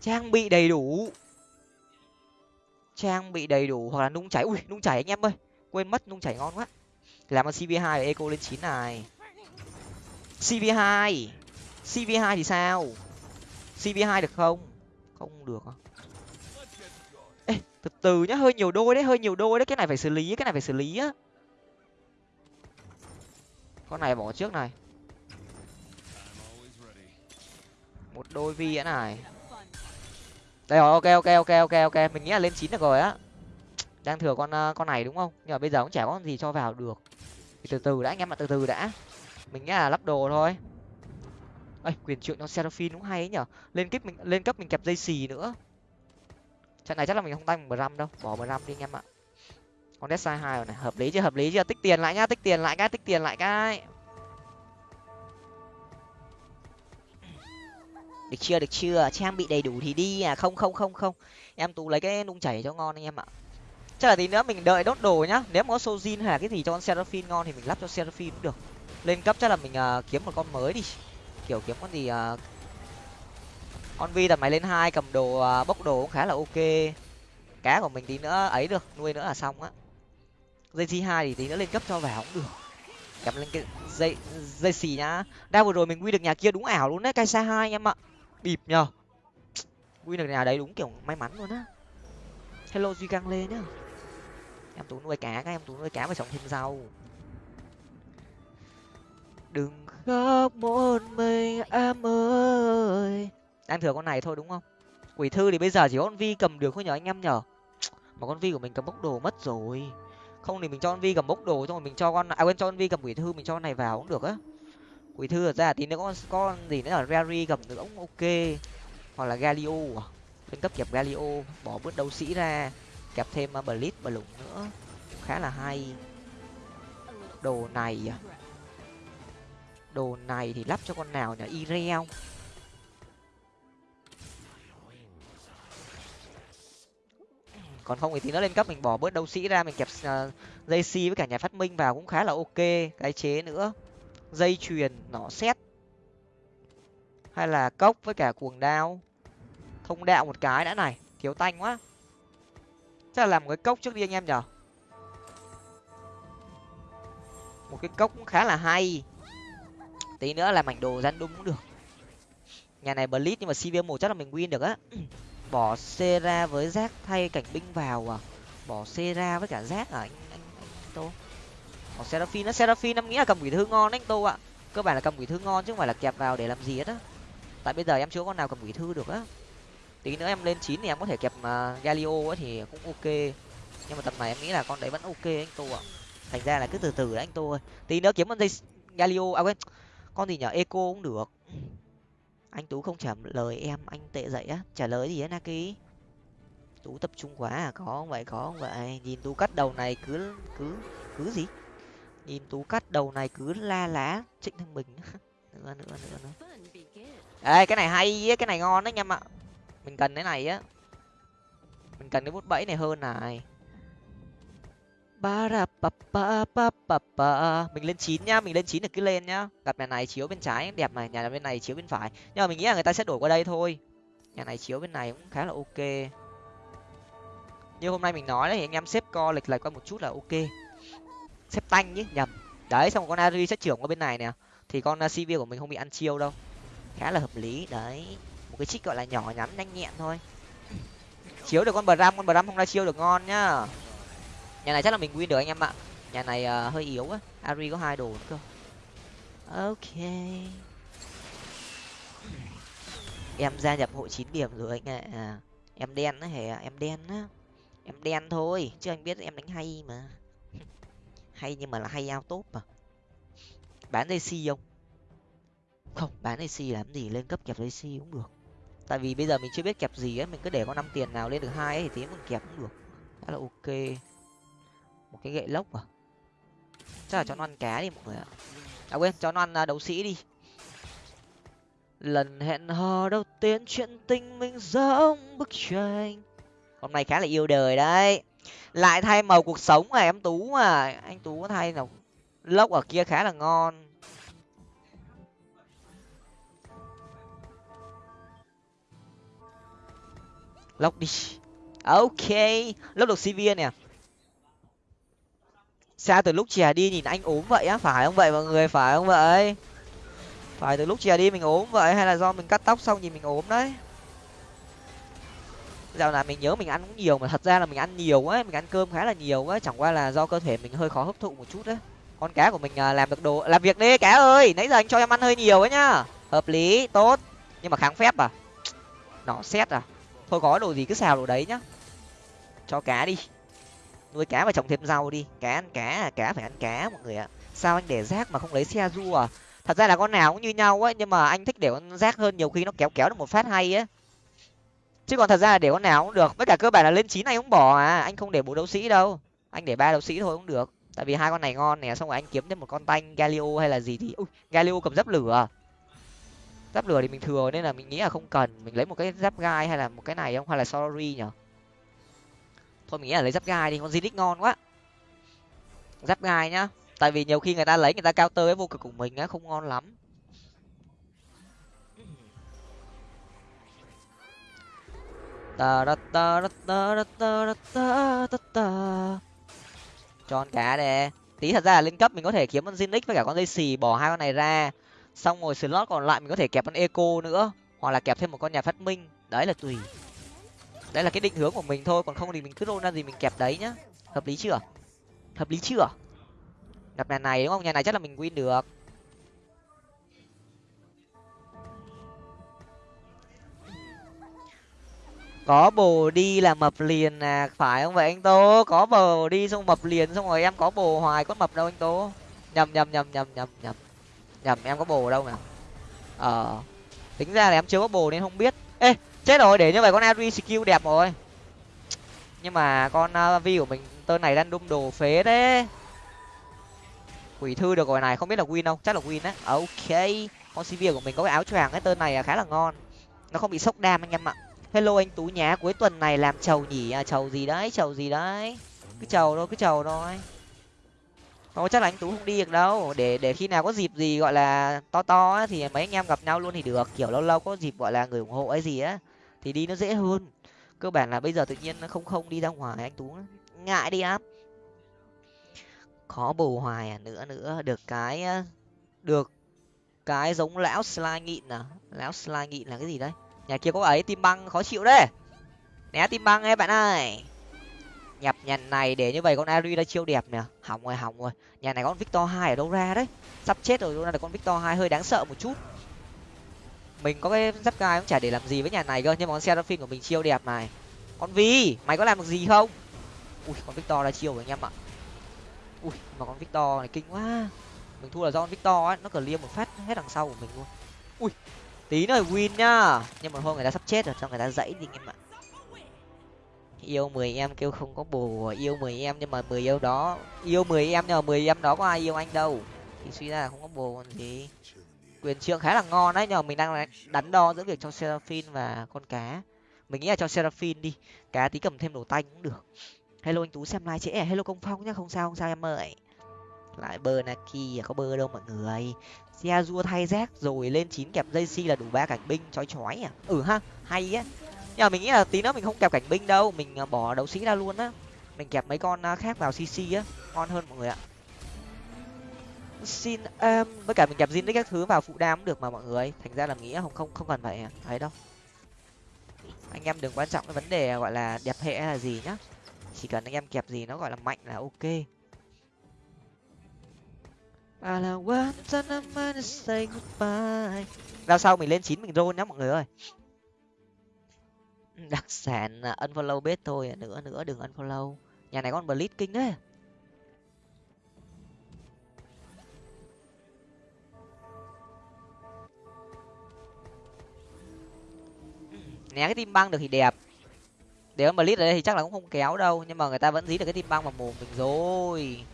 A: Trang bị đầy đủ. Trang bị đầy đủ, hoặc là nung chảy. Ui, nung chảy anh em ơi. Quên mất, nung chảy ngon quá. Làm con cv hai eco lên chín này. Cv hai. Cv hai thì sao? Cv hai được không? Không được ê, từ từ nhá, hơi nhiều đôi đấy, hơi nhiều đôi đấy, cái này phải xử lý, cái này phải xử lý á. Con này bỏ trước này. Một đôi vi nữa này. Đây rồi, ok ok ok ok ok, mình nghĩ là lên chín được rồi á. Đang thừa con ờ, con này đúng không? Nhưng mà bây giờ cũng chả có gì cho vào được. Thì từ từ đã, anh em ạ, từ từ đã. Mình nghĩ là lắp đồ thôi ấy quyền trượng cho seraphim cũng hay ấy nhở. Lên cấp mình lên cấp mình kẹp dây xì nữa. Trận này chắc là mình không tay một ram đâu. Bỏ một ram đi anh em ạ. Con dead hai rồi này. Hợp lý chưa? Hợp lý chưa? Tích tiền lại nhá tích tiền lại cái tích tiền lại cái. Được chưa? Được chưa? Trang bị đầy đủ thì đi à. Không không không không. Em tú lấy cái nung chảy cho ngon anh em ạ. Chắc là tí nữa mình đợi đốt đồ nhá. Nếu có sojin hay là cái gì cho con seraphim ngon thì mình lắp cho seraphim cũng được. Lên cấp chắc là mình uh, kiếm một con mới đi kiểu kiếm con gì à... con vi tầm mày lên hai, cầm đồ à, bốc đồ cũng khá là ok. Cá của mình tí nữa ấy được, nuôi nữa là xong á. Dây chi hai thì tí nữa lên cấp cho vào cũng được. Kẹp lên cái dây dây xì nhá. Đa vừa rồi mình quy được nhà kia đúng ảo luôn đấy cây xa hai anh em ạ. Bịp nhờ. Quy được nhà đấy đúng kiểu may mắn luôn á. Hello duy căng lên nhá. Em tú nuôi cá, các em tú nuôi cá và trồng thêm rau. Đừng khóc một mình em ơi. Đang thừa con này thôi đúng không? Quỷ thư thì bây giờ chỉ có con vi cầm được thôi nhở anh em nhở mà con vi của mình cầm bốc đồ mất rồi. Không thì mình cho con vi cầm bốc đồ, xong rồi mình cho con à quên, cho con vi cầm quỷ thư, mình cho con này vào cũng được á. Quỷ thư ra tí nữa con con gì nữa là rary cầm được cũng ok. Hoặc là galio à. Lên cấp kẹp galio, bỏ bớt đấu sĩ ra. Kẹp thêm à, blitz và lủng nữa khá là hay. Đồ này à đồ này thì lắp cho con nào nhỉ? Ireo còn không thì tí nó lên cấp mình bỏ bớt đấu sĩ ra mình kẹp uh, dây si với cả nhà phát minh vào cũng khá là ok. Cái chế nữa. Dây chuyền nỏ xét hay là cốc với cả cuồng đao. Thông đạo một cái đã này. Thiếu tanh quá. Chắc là làm một cái cốc trước đi anh em nhở một cái cốc cũng khá là hay tí nữa là mảnh đồ gian đúng cũng được. Nhà này blitz nhưng mà cv một chắc là mình win được á. Bỏ xe ra với rác thay cảnh binh vào à? Bỏ xe ra với cả rác à? Anh anh anh tô. Bỏ seraphim nó seraphim em nghĩ là cầm quỷ thư ngon anh tô ạ. Cơ bản là cầm quỷ thư ngon chứ không phải là kẹp vào để làm gì hết á. Tại bây giờ em chưa con nào cầm quỷ thư được á. Tí nữa em lên chín thì em có thể kẹp uh, galio á thì cũng ok. Nhưng mà tầm này em nghĩ là con đấy vẫn ok anh tô ạ. Thành ra là cứ từ từ đấy anh tô ơi. Tí nữa kiếm con dây galio à quên con gì nhở eco cũng được. Anh tú không trả lời em, anh tệ dậy á. Trả lời gì á, naki? Tú tập trung quá à có không vậy, có không vậy? Nhìn tú cắt đầu này cứ cứ cứ gì? Nhìn tú cắt đầu này cứ la lá, trịnh thăng bình. Nữa nữa nữa nữa. Ê, cái này hay á, cái này ngon đấy anh em ạ. Mình cần cái này á. Mình cần cái bút bẫy này hơn này ba ra ba ba ba ba ba mình lên chín nhá, mình lên chín được cứ lên nhá. Gặp nhà này chiếu bên trái đẹp này nhà bên này chiếu bên phải. Nhưng mà mình nghĩ là người ta sẽ đổi qua đây thôi. Nhà này chiếu bên này cũng khá là ok. Như hôm nay mình nói đấy, anh em xếp co lệch lệch qua một chút là ok. Xếp tanh chứ nhầm. Đấy, xong con ari sẽ trưởng qua bên này nè. Thì con à, cv của mình không bị ăn chiêu đâu. Khá là hợp lý, đấy. Một cái trích gọi là nhỏ nhắn nhanh nhẹn thôi. Chiếu được con bờ ram con bờ ram không ra chiêu được ngon nhá nhà này chắc là mình win được anh em ạ. Nhà này uh, hơi yếu á ari có hai đồ cơ. Ok. Em gia nhập hội chín điểm rồi anh ạ. À, em đen á hề em đen á. Em đen thôi chứ anh biết em đánh hay mà. Hay nhưng mà là hay ao tốt mà bán dây si không? Không bán dây si làm gì? Lên cấp kẹp dây si cũng được. Tại vì bây giờ mình chưa biết kẹp gì ấy mình cứ để có năm tiền nào lên được hai ấy thì tí mình kẹp cũng được. Khá là ok một cái gậy lốc à? Chắc là cho nó ăn cá đi mọi người ạ. À quên cho nó ăn à, đấu sĩ đi. Lần hẹn hò đầu tiên chuyện tình mình giống bức tranh. Hôm nay khá là yêu đời đấy. Lại thay màu cuộc sống à em tú mà anh tú có thay nào? Lốc ở kia khá là ngon. Lốc đi. Ok lốc được cv nè xa từ lúc chè đi nhìn anh ốm vậy á? Phải không vậy mọi người? Phải không vậy? Phải từ lúc chè đi mình ốm vậy hay là do mình cắt tóc xong nhìn mình ốm đấy? Dạo này mình nhớ mình ăn cũng nhiều mà thật ra là mình ăn nhiều ấy mình ăn cơm khá là nhiều ấy chẳng qua là do cơ thể mình hơi khó hấp thụ một chút đấy. Con cá của mình à, làm được đồ, làm việc đi cá ơi! Nãy giờ anh cho em ăn hơi nhiều ấy nhá! Hợp lý, tốt. Nhưng mà kháng phép à? Nó xét à? Thôi có đồ gì cứ xào đồ đấy nhá. Cho cá đi nuôi cá và trồng thêm rau đi. Cá ăn cá à cá phải ăn cá à, mọi người ạ. Sao anh để rác mà không lấy xe du à? Thật ra là con nào cũng như nhau ấy nhưng mà anh thích để con rác hơn nhiều khi nó kéo kéo được một phát hay ấy chứ còn thật ra là để con nào cũng được, với cả cơ bản là lên chín này cũng bỏ à. Anh không để bộ đấu sĩ đâu. Anh để ba đấu sĩ thôi cũng được. Tại vì hai con này ngon nè, xong rồi anh kiếm thêm một con tanh, galio hay là gì thì ui, galio cầm dấp lửa à? giáp lửa thì mình thừa nên là mình nghĩ là không cần. Mình lấy một cái giáp gai hay là một cái này không? Hay là sorry nhở thôi mình nghĩ là lấy giáp gai đi, con zinix ngon quá. Giáp gai nhá. Tại vì nhiều khi người ta lấy, người ta cao tơ với vô cực của mình á, không ngon lắm. Ta ta ta ta ta ta ta ta ta. Tròn cá đây tí thật ra là lên cấp mình có thể kiếm con zinix với cả con dây xì bỏ hai con này ra. Xong rồi slot còn lại mình có thể kẹp con eco nữa, hoặc là kẹp thêm một con nhà phát minh. Đấy là tùy đấy là cái định hướng của mình thôi, còn không thì mình cứ roll ra gì mình kẹp đấy nhá. Hợp lý chưa? Hợp lý chưa? Gặp nhà này đúng không? Nhà này chắc là mình win được. Có bồ đi là mập liền à phải không vậy anh tố? Có bồ đi xong mập liền xong rồi em có bồ hoài có mập đâu anh tố. Nhầm nhầm nhầm nhầm nhầm nhầm. Nhầm, em có bồ đâu nè ờ tính ra là em chưa có bồ nên không biết. Ê chết rồi để như vậy con ari skill đẹp rồi. Nhưng mà con uh, vi của mình tên này đang đung đồ phế đấy quỷ thư được rồi này không biết là win không? Chắc là win đấy à, ok. Con cv của mình có cái áo choàng cái tên này khá là ngon. Nó không bị sốc đam anh em ạ. Hello anh tú nhá cuối tuần này làm chầu nhỉ? À chầu gì đấy chầu gì đấy. Cứ chầu thôi cứ chầu thôi. Thôi chắc là anh tú không đi được đâu. Để để khi nào có dịp gì gọi là to to ấy, thì mấy anh em gặp nhau luôn thì được. Kiểu lâu lâu có dịp gọi là người ủng hộ ấy gì á thì đi nó dễ hơn. Cơ bản là bây giờ tự nhiên nó không không đi ra ngoài, anh tú ngại đi áp khó bù hoài à nữa nữa. Được cái được cái giống lão slime nghịn à. Lão slime nghịn là cái gì đấy? Nhà kia có ấy, tim băng, khó chịu đấy. Né tim băng ấy, bạn ơi. Nhập nhà này để như vậy con ari đã chiêu đẹp nè. Hỏng rồi hỏng rồi. Nhà này con victor hai ở đâu ra đấy? Sắp chết rồi luôn là con victor hai hơi đáng sợ một chút mình có cái giáp gai cũng chả để làm gì với nhà này cơ, nhưng mà con seraphim của mình chiêu đẹp này. Con vi, mày có làm được gì không? Ui, con victor ra chiêu rồi anh em ạ. Ui, mà con victor này kinh quá. Mình thua là do con victor ấy nó cờ liêm một phát hết đằng sau của mình luôn. Ui, tí nữa win nhá. Nhưng mà thôi người ta sắp chết rồi cho người ta dãy đi anh em ạ. Yêu mười em kêu không có bồ yêu mười em nhưng mà mười yêu đó, yêu mười em nhưng mà mười em đó có ai yêu anh đâu. Thì suy ra là không có bồ còn gì quyền trượng khá là ngon đấy, nhưng mà mình đang đắn đo giữa việc cho seraphine và con cá. Mình nghĩ là cho seraphine đi, cá tí cầm thêm đồ tanh cũng được. Hello anh tú xem like trễ à? hello công phong nhá, không sao không sao em ơi. Lại bơ naki à, có bơ đâu mọi người. Xe rua thay rác rồi lên chín kẹp dây si là đủ ba cảnh binh, chói chói à. Ừ ha, hay á. Nhưng mà mình nghĩ là tí nữa mình không kẹp cảnh binh đâu, mình à, bỏ đấu sĩ ra luôn á. Mình kẹp mấy con à, khác vào cc á, ngon hơn mọi người ạ xin em với cả mình kẹp zin các thứ vào phụ đam cũng được mà mọi người thành ra là nghĩ không không không cần phải à, ấy đâu anh em đừng quan trọng cái vấn đề gọi là đẹp hệ hay là gì nhá chỉ cần anh em kẹp gì nó gọi là mạnh là ok. Rao sau mình lên chín mình roll nhá mọi người ơi. Đặc sản unfollow bết thôi, nữa nữa đừng unfollow. Nhà này con blitz kinh đấy. Né cái tim băng được thì đẹp. Để mà lít ở đây thì chắc là cũng không kéo đâu, nhưng mà người ta vẫn dí được cái tim băng vào mồm mình rồi.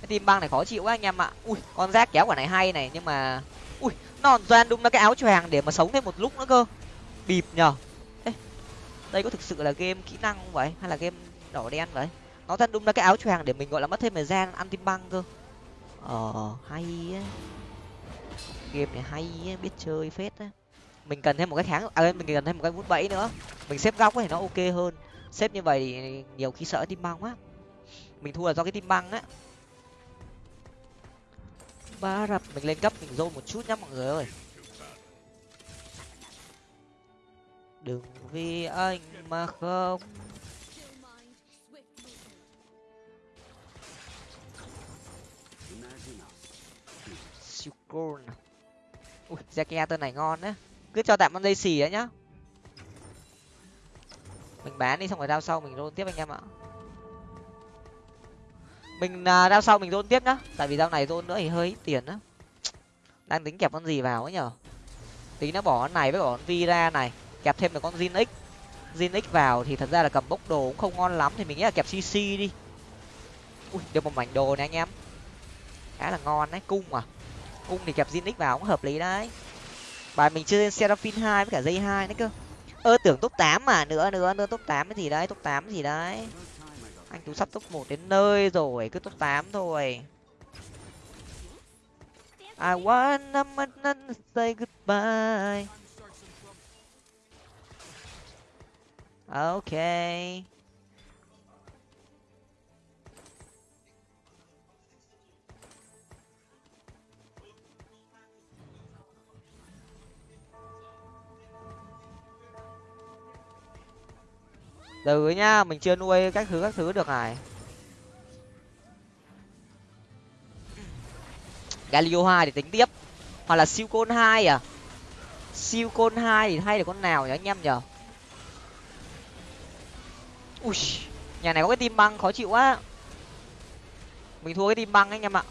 A: Cái tim băng này khó chịu quá anh em ạ. Ui, con rác kéo quả này hay này, nhưng mà, ui, nó doan đúng là cái áo choàng để mà sống thêm một lúc nữa cơ. Bịp nhở đây có thực sự là game kỹ năng không vậy? Hay là game đỏ đen vậy? Nó thật đúng là cái áo choàng để mình, gọi là, mất thêm thời gian ăn tim băng cơ. Ờ hay á. Game này hay á, biết chơi phết á mình cần thêm một cái kháng à mình cần thêm một cái vút bẫy nữa. Mình xếp góc thì nó ok hơn. Xếp như vậy thì nhiều khi sợ tim băng á mình thua là do cái tim băng á. Ba rập, mình lên cấp, mình dôn một chút nhá mọi người ơi. Đừng vì anh mà không. Siêu côn ui Zeke tên này ngon đấy cứ cho tạm con dây xì ấy nhá. Mình bán đi xong rồi đao sau mình rôn tiếp anh em ạ. Mình à, đao sau mình rôn tiếp nhá. Tại vì dao này rôn nữa thì hơi ít tiền á. Đang tính kẹp con gì vào ấy nhở. Tí nó bỏ con này với bỏ con vi ra này. Kẹp thêm được con zin x zin x vào thì thật ra là cầm bốc đồ cũng không ngon lắm thì mình nghĩ là kẹp cc đi. Ui, được một mảnh đồ này anh em. Khá là ngon đấy, cung à. Cung thì kẹp zin x vào cũng hợp lý đấy bài mình chơi seraphine hai với cả dây hai nữa cơ ơ, tưởng top tám mà nữa nữa nữa, top tám cái gì đấy, top tám gì đấy anh tú sắp top một đến nơi rồi, cứ top tám thôi I wanna say goodbye. Okay. Từ nhá, mình chưa nuôi các thứ các thứ được này. Galio hai để tính tiếp. Hoặc là siêu côn hai à? Siêu côn hai thì hay được con nào nhỉ anh em nhở ui, nhà này có cái tim băng khó chịu quá. Mình thua cái tim băng anh em ạ.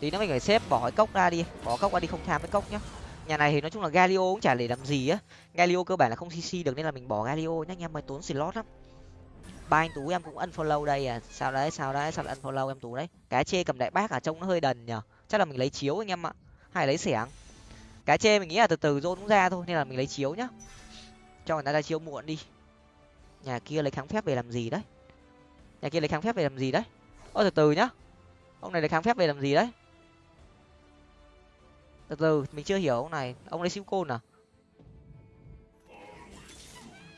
A: Tí nữa mình phải xếp bỏ cái cốc ra đi, bỏ cốc ra đi không tham cái cốc nhá nhà này thì nói chung là galio cũng chả để làm gì á. Galio cơ bản là không cc được nên là mình bỏ galio. Nhá anh em mới tốn slot lắm. Ba anh tú em cũng unfollow đây à. Sao đấy sao đấy, sao lại unfollow em tú đấy? Cá chê cầm đại bác à trông nó hơi đần nhở. Chắc là mình lấy chiếu anh em ạ. Hay lấy xẻng. Cá chê mình nghĩ là từ từ rôn cũng ra thôi, nên là mình lấy chiếu nhá. Cho người ta ra chiếu muộn đi. Nhà kia lấy kháng phép về làm gì đấy? Nhà kia lấy kháng phép về làm gì đấy? Ô từ từ nhá. Ông này lấy kháng phép về làm gì đấy? Từ từ, mình chưa hiểu ông này. Ông lấy siêu côn à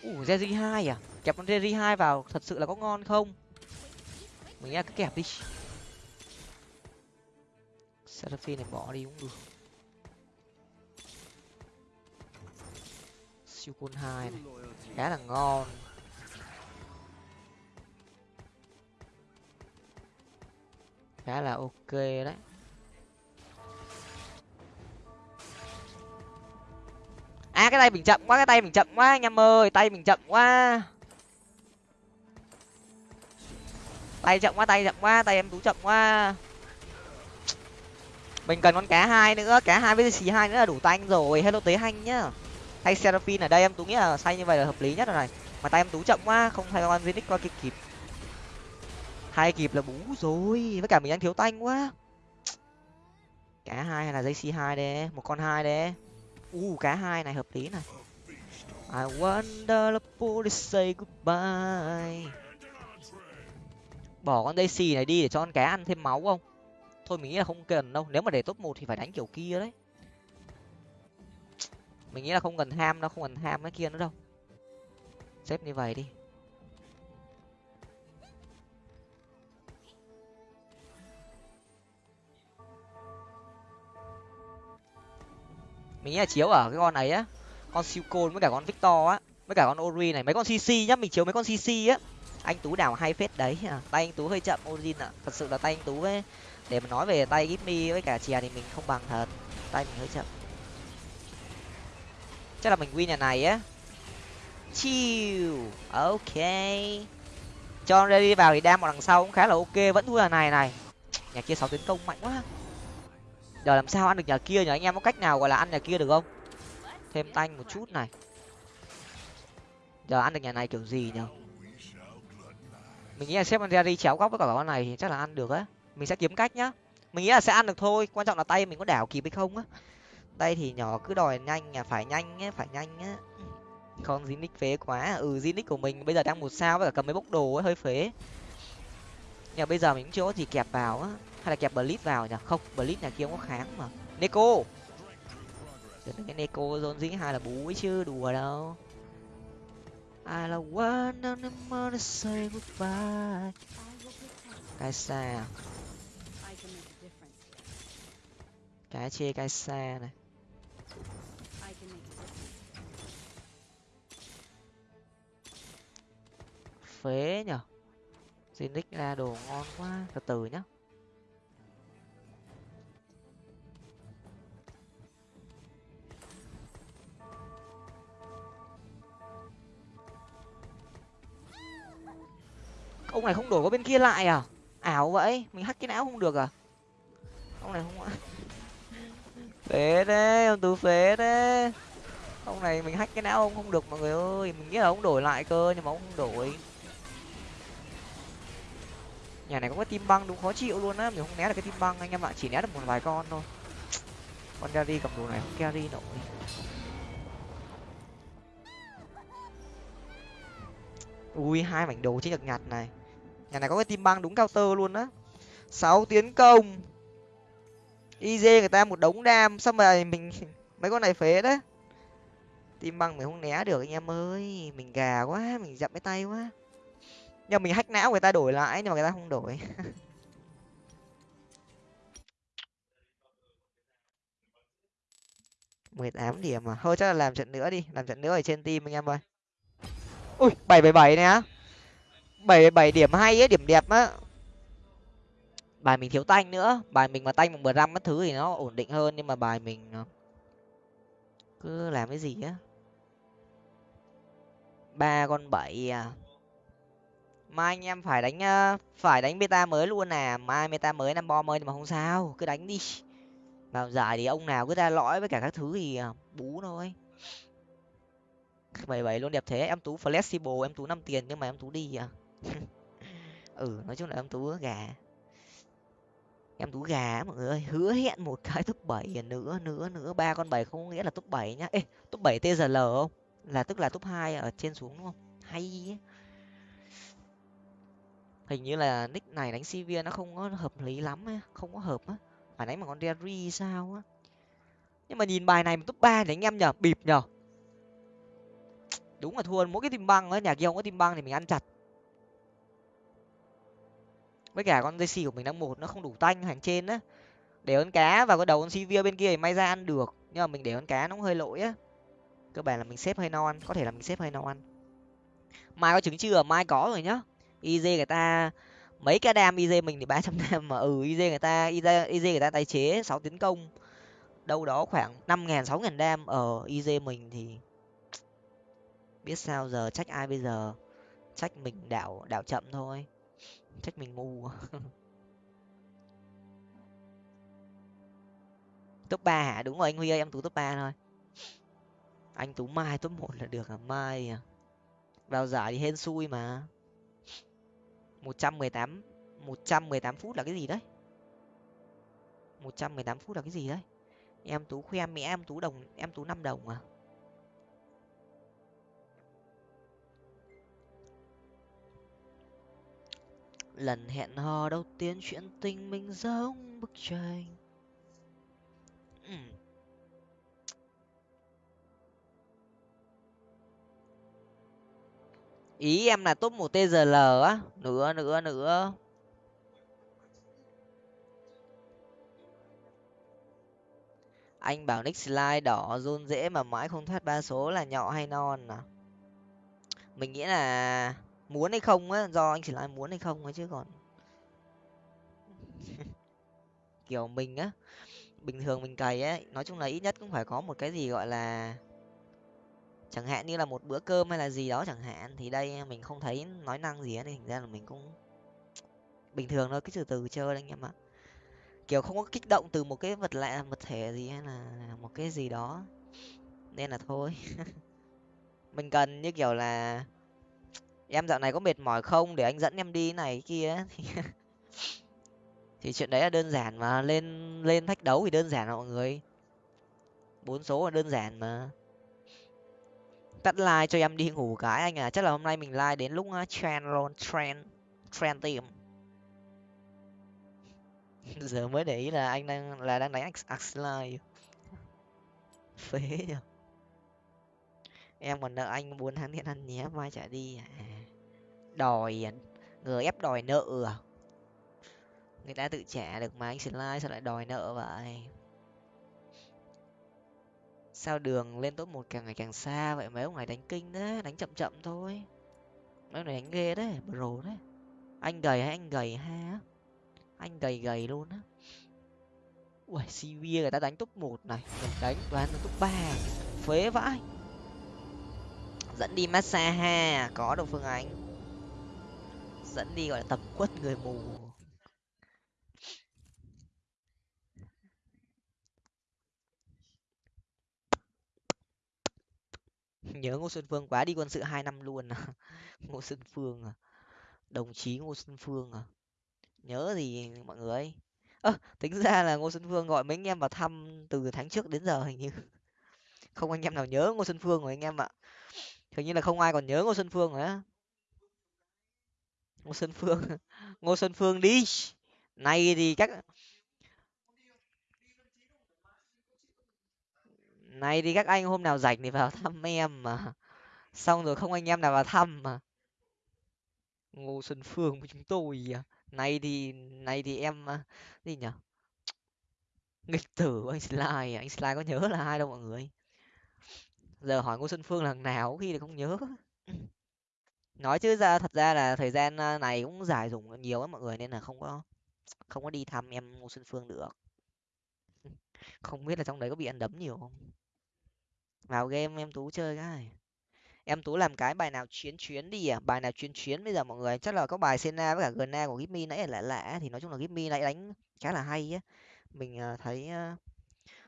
A: ủ jerry hai à? Kẹp con jerry hai vào, thật sự là có ngon không? Mình nghe cứ kẹp đi. Seraphine này bỏ đi cũng được. Siêu côn hai này. Khá là ngon. Khá là ok đấy. Cái tay mình chậm quá, cái tay mình chậm quá, anh em ơi, tay mình chậm quá. Tay chậm quá, tay chậm quá, tay em tú chậm quá. Mình cần con cá hai nữa, cá hai với xì hai nữa là đủ tanh rồi. Hello tế hanh nhá. Thay seraphine ở đây, em tú nghĩ là say như vậy là hợp lý nhất rồi này. Mà tay em tú chậm quá, không thay con zenith qua kịp kịp. Hai kịp là bú rồi, với cả mình đang thiếu tanh quá. Cá hai hay là dây c hai đấy một con hai đấy u cá hai này hợp lý này I wonder the police say goodbye. Bỏ con Daisy này đi để cho con cá ăn thêm máu không? Thôi mình nghĩ là không cần đâu, nếu mà để top một thì phải đánh kiểu kia đấy. Mình nghĩ là không cần ham đâu, không cần ham cái kia nữa đâu. Xếp như vậy đi. Mình nghĩ là chiếu ở cái con này á, con siêu côn với cả con victor á, với cả con ori này, mấy con cc nhá, mình chiếu mấy con cc á. Anh tú đào hay phết đấy à. tay anh tú hơi chậm origin ạ. Thật sự là tay anh tú ấy, để mà nói về tay gimmy với cả chè thì mình không bằng thật, tay mình hơi chậm. Chắc là mình win nhà này á. Chill ok. Cho ra đi vào thì đam một đằng sau cũng khá là ok, vẫn thua nhà này này. Nhà kia sáu tiến công mạnh quá giờ làm sao ăn được nhà kia nhỉ? Anh em có cách nào gọi là ăn nhà kia được không? Thêm tanh một chút này. Giờ ăn được nhà này kiểu gì nhỉ? Mình nghĩ là xếp Andrea đi chéo góc với cả con này thì chắc là ăn được á. Mình sẽ kiếm cách nhá. Mình nghĩ là sẽ ăn được thôi. Quan trọng là tay mình có đảo kịp hay không á. Tay thì nhỏ, cứ đòi nhanh à phải nhanh á, phải nhanh á. Con Zinix phế quá. Ừ Zinix của mình bây giờ đang một sao với cả cầm mấy bốc đồ ấy hơi phế. Nhưng bây giờ mình cũng chưa có gì kẹp vào á hay là kẹp blitz vào nhỉ? Không blitz nhà kia không có kháng mà. Neko. Đừng cái neko zone dĩ hai là bú ấy chứ, đùa đâu. I là one of to say goodbye. Cái xa à? cái chê cái xa này. Phế nhở Zinix ra đồ ngon quá. Từ từ nhá. Ông này không đổi qua bên kia lại à? Ảo vậy, mình hack cái não không được à? Ông này không phế đấy ông tú phế đấy ông này mình hack cái não ông không được, mọi người ơi. Mình nghĩ là ông đổi lại cơ, nhưng mà ông không đổi. Nhà này có cái tim băng đúng, khó chịu luôn á. Mình không né được cái tim băng, anh em ạ. Chỉ né được một vài con thôi. Con carry cầm đồ này, không carry nổi. Ui, hai mảnh đồ trên nhật nhạt này nhà này có cái tim băng đúng cao tơ luôn á. Sáu tiến công. Iz người ta một đống đam, xong rồi mình mấy con này phế đấy. Tim băng mình không né được anh em ơi, mình gà quá, mình dậm cái tay quá. Nhưng mình hack não người ta đổi lại nhưng mà người ta không đổi. mười tám điểm mà thôi chắc là làm trận nữa đi, làm trận nữa ở trên team anh em ơi. Ui, bảy bảy bảy nè bảy bảy điểm hay ấy, điểm đẹp á. Bài mình thiếu tanh nữa. Bài mình mà tanh một bờ lăm mất thứ thì nó ổn định hơn, nhưng mà bài mình ờ, cứ làm cái gì á. Ba con bảy à. Mai anh em phải đánh ờ, phải đánh beta mới luôn à. Mai beta mới năm bom ơi mà không sao. Cứ đánh đi. Vào giải thì ông nào cứ ra lõi với cả các thứ thì ờ, bú thôi bảy bảy luôn, đẹp thế. Em tú flexible, em tú năm tiền nhưng mà em tú đi à. ừ nói chung là em tú gà. Em tú gà mọi người ơi, hứa hẹn một cái top bảy à, nữa nữa nữa ba con bảy không có nghĩa là top bảy nhá. Ê, top bảy tzl không? Là tức là top hai ở trên xuống đúng không? Hay ấy. hình như là nick này đánh cv nó không có hợp lý lắm ấy. không có hợp á. Phải đánh bằng con derry sao á. Nhưng mà nhìn bài này top ba thì anh em nhở, bịp nhở. Đúng là thua mỗi cái tim băng á, nhà kia không có tim băng thì mình ăn chặt với cả con dây xì của mình đang một, nó không đủ tanh hàng trên á. Để con cá và cái đầu con sivia bên kia thì may ra ăn được. Nhưng mà mình để con cá nó cũng hơi lỗi á. Cơ bản là mình xếp hơi non có thể là mình xếp hơi non mai có trứng chưa? Mai có rồi nhá. Iz người ta, mấy cái đam iz mình thì ba trăm đam mà. Ừ iz người ta iz người ta tái chế sáu tiến công. Đâu đó khoảng năm ngàn, sáu ngàn đam. Ờ, Ở iz mình thì biết sao giờ, trách ai bây giờ? Trách mình đảo đảo chậm thôi trách mình ngu. Top ba hả? Đúng rồi, anh huy ơi, em tú top ba thôi. Anh tú mai top một là được à? Mai à? Vào giải thì hên xui mà. Một trăm mười tám, một trăm mười tám phút là cái gì đấy? Một trăm mười tám phút là cái gì đấy? Em tú khoe mẹ em tú đồng, em tú năm đồng à? Lần hẹn hò đầu tiên chuyện tình mình giống bức tranh. Ừ. Ý em là top một tzl á. Nữa nữa nữa. Anh bảo nick slide đỏ run dễ mà mãi không thoát ba số là nhọ hay non à? Mình nghĩ là muốn hay không á do anh chỉ slide muốn hay không ấy chứ còn. Kiểu mình á bình thường mình cày ấy nói chung là ít nhất cũng phải có một cái gì gọi là chẳng hạn như là một bữa cơm hay là gì đó chẳng hạn thì đây mình không thấy nói năng gì ấy, nên thành ra là mình cũng bình thường thôi cứ từ từ chơi anh em ạ. Kiểu không có kích động từ một cái vật lạ vật thể gì hay là một cái gì đó. Nên là thôi. Mình cần như kiểu là em dạo này có mệt mỏi không? Để anh dẫn em đi này kia thì thì chuyện đấy là đơn giản mà, lên lên thách đấu thì đơn giản mọi người. Bốn số là đơn giản mà. Tắt like cho em đi ngủ cái anh à. Chắc là hôm nay mình like đến lúc trend luôn, trend trend tìm giờ mới để ý là anh đang, là đang đánh axline phế nhở em còn nợ anh bốn tháng tiền ăn nhé, mai trả đi. À đòi à, người ép đòi nợ à? Người ta tự trả được mà, anh slide sao lại đòi nợ vậy? Sao đường lên top một càng ngày càng xa vậy? Mấy ông này đánh kinh đấy, đánh chậm chậm thôi. Mấy ông này đánh ghê đấy, bro đấy. Anh gầy hay anh gầy ha? Anh gầy gầy luôn á. Ui cv người ta đánh top một này mình đánh toàn top ba, phế vãi dẫn đi massage ha, có đâu phương anh dẫn đi gọi là tập quất người mù. Nhớ ngô xuân phương quá, đi quân sự hai năm luôn à. Ngô xuân phương à. Đồng chí ngô xuân phương à. Nhớ gì mọi người? Ơ, tính ra là ngô xuân phương gọi mấy anh em vào thăm từ tháng trước đến giờ hình như. Không anh em nào nhớ ngô xuân phương rồi anh em ạ hình như là không ai còn nhớ ngô xuân phương nữa ngô xuân phương, ngô xuân phương đi. Này thì các này thì các anh hôm nào rảnh thì vào thăm em mà. Xong rồi không anh em nào vào thăm mà. Ngô xuân phương của chúng tôi à. này thì này thì em à, gì nhở? Nghịch tử anh slide à. anh slide có nhớ là ai đâu mọi người? Giờ hỏi ngô xuân phương lần nào khi thì không nhớ. Nói chứ ra, thật ra là thời gian à, này cũng giải dùng nhiều á mọi người nên là không có không có đi thăm em ngô xuân phương được. Không biết là trong đấy có bị ăn đấm nhiều không? Vào game em tú chơi cái. Em tú làm cái bài nào chuyến chuyến đi à? Bài nào chuyến chuyến bây giờ mọi người? Chắc là có bài sena với cả Gna của Gipmy nãy là lạ thì nói chung là Gipmy nãy đánh khá là hay á. Mình à, thấy à,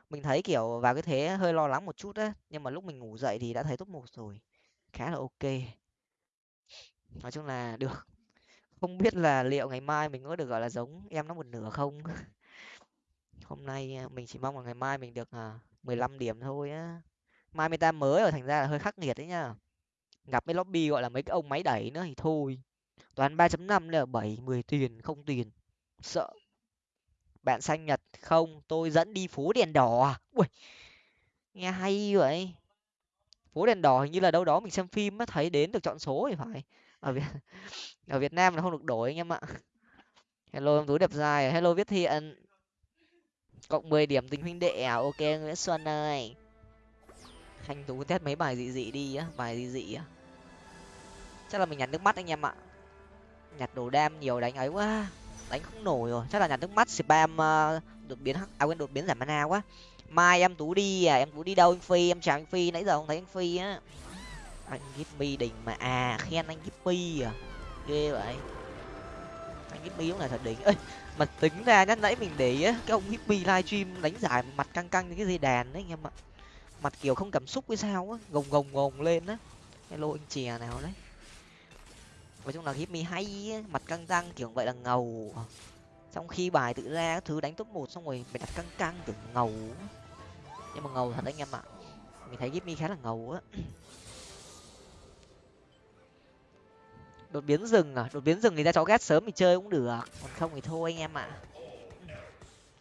A: mình thấy, kiểu, vào cái thế hơi lo lắng một chút á, nhưng mà lúc mình ngủ dậy thì đã thấy top một rồi, khá là ok. Nói chung là được. Không biết là liệu ngày mai mình có được, gọi là, giống em nó một nửa không? Hôm nay à, mình chỉ mong là ngày mai mình được à, mười lăm điểm thôi á. Mai meta mới rồi, thành ra là hơi khắc nghiệt đấy nhá. Gặp mấy lobby, gọi là, mấy cái ông máy đẩy nữa thì thôi. Toàn ba chấm năm là bảy, mười tiền, không tiền. Sợ bạn xanh nhật không? Tôi dẫn đi phố đèn đỏ à? ui, nghe hay vậy. Phố đèn đỏ hình như là đâu đó mình xem phim mới thấy đến được chọn số thì phải. Ở việt ở việt nam là không được đổi anh em ạ. Hello, em túi đẹp dài à? hello, viết thiện. Cộng mười điểm tình huynh đệ à? Ok nguyễn xuân ơi. Thanh tú test mấy bài dị dị đi á, bài dị dị á chắc là mình nhặt nước mắt anh em ạ. Nhặt đồ đam nhiều đánh ấy quá đánh không nổi rồi. Chắc là nhà nước mắt spam uh, đột biến à quên đột biến giảm mana quá. Mai em tú đi à? Em tú đi đâu anh phi? Em chào anh phi nãy giờ không thấy anh phi á. Anh gimme đỉnh mà. À khen anh gimme à? Ghê vậy. Anh hippie cũng là thật đỉnh. Ơi mà tính ra nhá nãy mình để ý á cái ông hippie livestream đánh giải mặt căng căng như cái dây đàn đấy anh em ạ. Mặt kiểu không cảm xúc với sao á gồng gồng gồng lên á. Hello anh chè nào đấy nói chung là hippie hay á, mặt căng răng kiểu vậy là ngầu. Trong khi bài tự ra thứ đánh top một xong rồi mày đặt căng căng kiểu ngầu nhưng mà ngầu thật anh em ạ. Mình thấy gimmy khá là ngầu á. Đột biến rừng à? Đột biến rừng thì ra cháu ghét sớm thì chơi cũng được. Còn không thì thôi anh em ạ.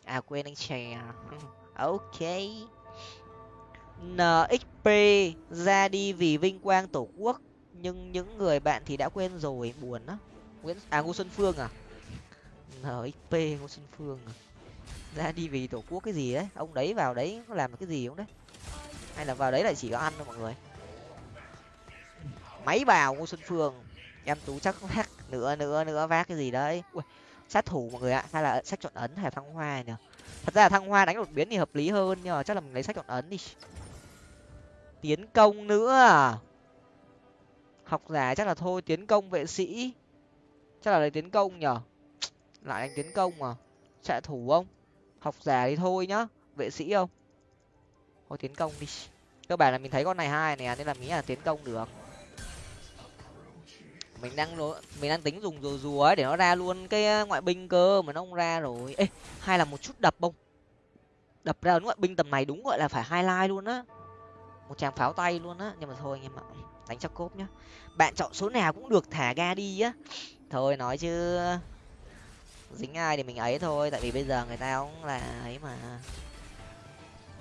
A: À quên anh chè. Ok. Nxp ra đi vì vinh quang tổ quốc nhưng những người bạn thì đã quên rồi buồn á nguyễn à ngô xuân phương à? Nxp ngô xuân phương à? Ra đi vì tổ quốc cái gì đấy? Ông đấy vào đấy có làm cái gì không đấy? Hay là vào đấy lại chỉ có ăn thôi mọi người? Máy vào ngô xuân phương. Em tú chắc vác nữa nữa nữa vác cái gì đấy. Ui, sát thủ mọi người ạ. Hay là sách chọn ấn hay là thăng hoa nhỉ? Thật ra là thăng hoa đánh đột biến thì hợp lý hơn nhưng mà chắc là mình lấy sách chọn ấn đi. Tiến công nữa à? Học giả chắc là thôi, tiến công vệ sĩ. Chắc là lấy tiến công nhở lại đánh tiến công à? xạ thủ không? Học giả thì thôi nhá. Vệ sĩ không? Thôi tiến công đi. Cơ bản là mình thấy con này hai này à, nên là nghĩ là tiến công được. Mình đang mình đang tính dùng rùa rùa ấy để nó ra luôn cái ờ, ngoại binh cơ mà nó không ra rồi. Ê, hay là một chút đập bông đập ra ngoại binh tầm này đúng gọi là phải hai like luôn á. Một tràng pháo tay luôn á. Nhưng mà thôi anh em ạ đánh chắc cốp nhá. Bạn chọn số nào cũng được thả ga đi á. Thôi nói chứ, dính ai thì mình ấy thôi, tại vì bây giờ người ta cũng là ấy mà.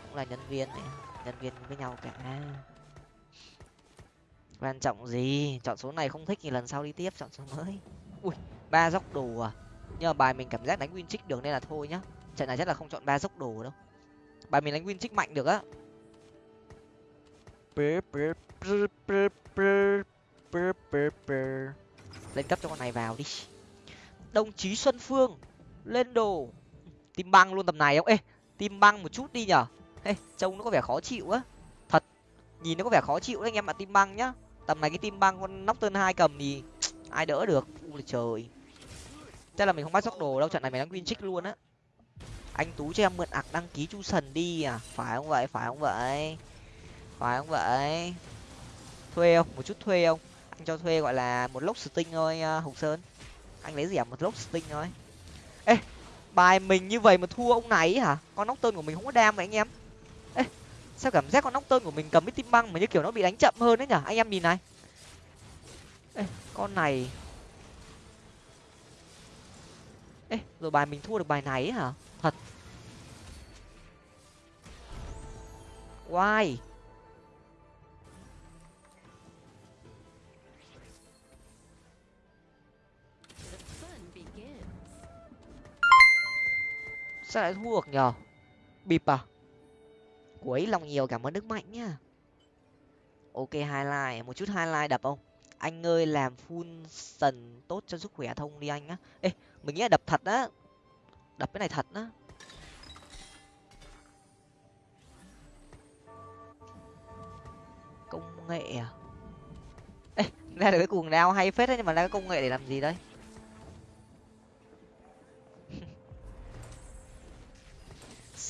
A: Cũng là nhân viên này, nhân viên với nhau cả. Quan trọng gì? Chọn số này không thích thì lần sau đi tiếp, chọn số mới. Ui, ba dốc đồ à. Nhưng mà bài mình cảm giác đánh win trích được nên là thôi nhá. Trận này chắc là không chọn ba dốc đồ đâu. Bài mình đánh win trích mạnh được á lên cấp cho con này vào đi. Đồng chí xuân phương, lên đồ. Tim băng luôn tầm này không? Ê, tim băng một chút đi nhở. Ê, trông nó có vẻ khó chịu á. Thật, nhìn nó có vẻ khó chịu đấy anh em ạ, tim băng nhá. Tầm này cái tim băng con nóc tơn hai cầm thì ai đỡ được. Ui trời. Chắc là mình không bắt sóc đồ đâu, trận này mình đang win trích luôn á. Anh tú cho em mượn ạc đăng ký chu sần đi à? Phải không vậy? Phải không vậy? Phải không vậy? Thuê không? Một chút thuê không? Anh cho thuê gọi là một lốc sting thôi uh, hồng sơn. Anh lấy gì à một lốc sting thôi. Ê bài mình như vậy mà thua ông này hả? Con nóc tơn của mình không có đam vậy anh em. Ê sao cảm giác con nóc tơn của mình cầm cái tim băng mà như kiểu nó bị đánh chậm hơn đấy nhở anh em nhìn này. Ê con này. Ê rồi bài mình thua được bài này hả? Thật. Why? Sao lại thua được nhờ? Bịp à? Cuối lòng nhiều cảm ơn đức mạnh nhá. Ok, highlight, một chút highlight đập không? Anh ơi, làm full sần tốt cho sức khỏe thông đi anh á ê, mình nghĩ là đập thật á. Đập cái này thật á. Công nghệ à? Ê, ra được cái cuồng đao hay phết đấy, nhưng mà ra cái công nghệ để làm gì đây?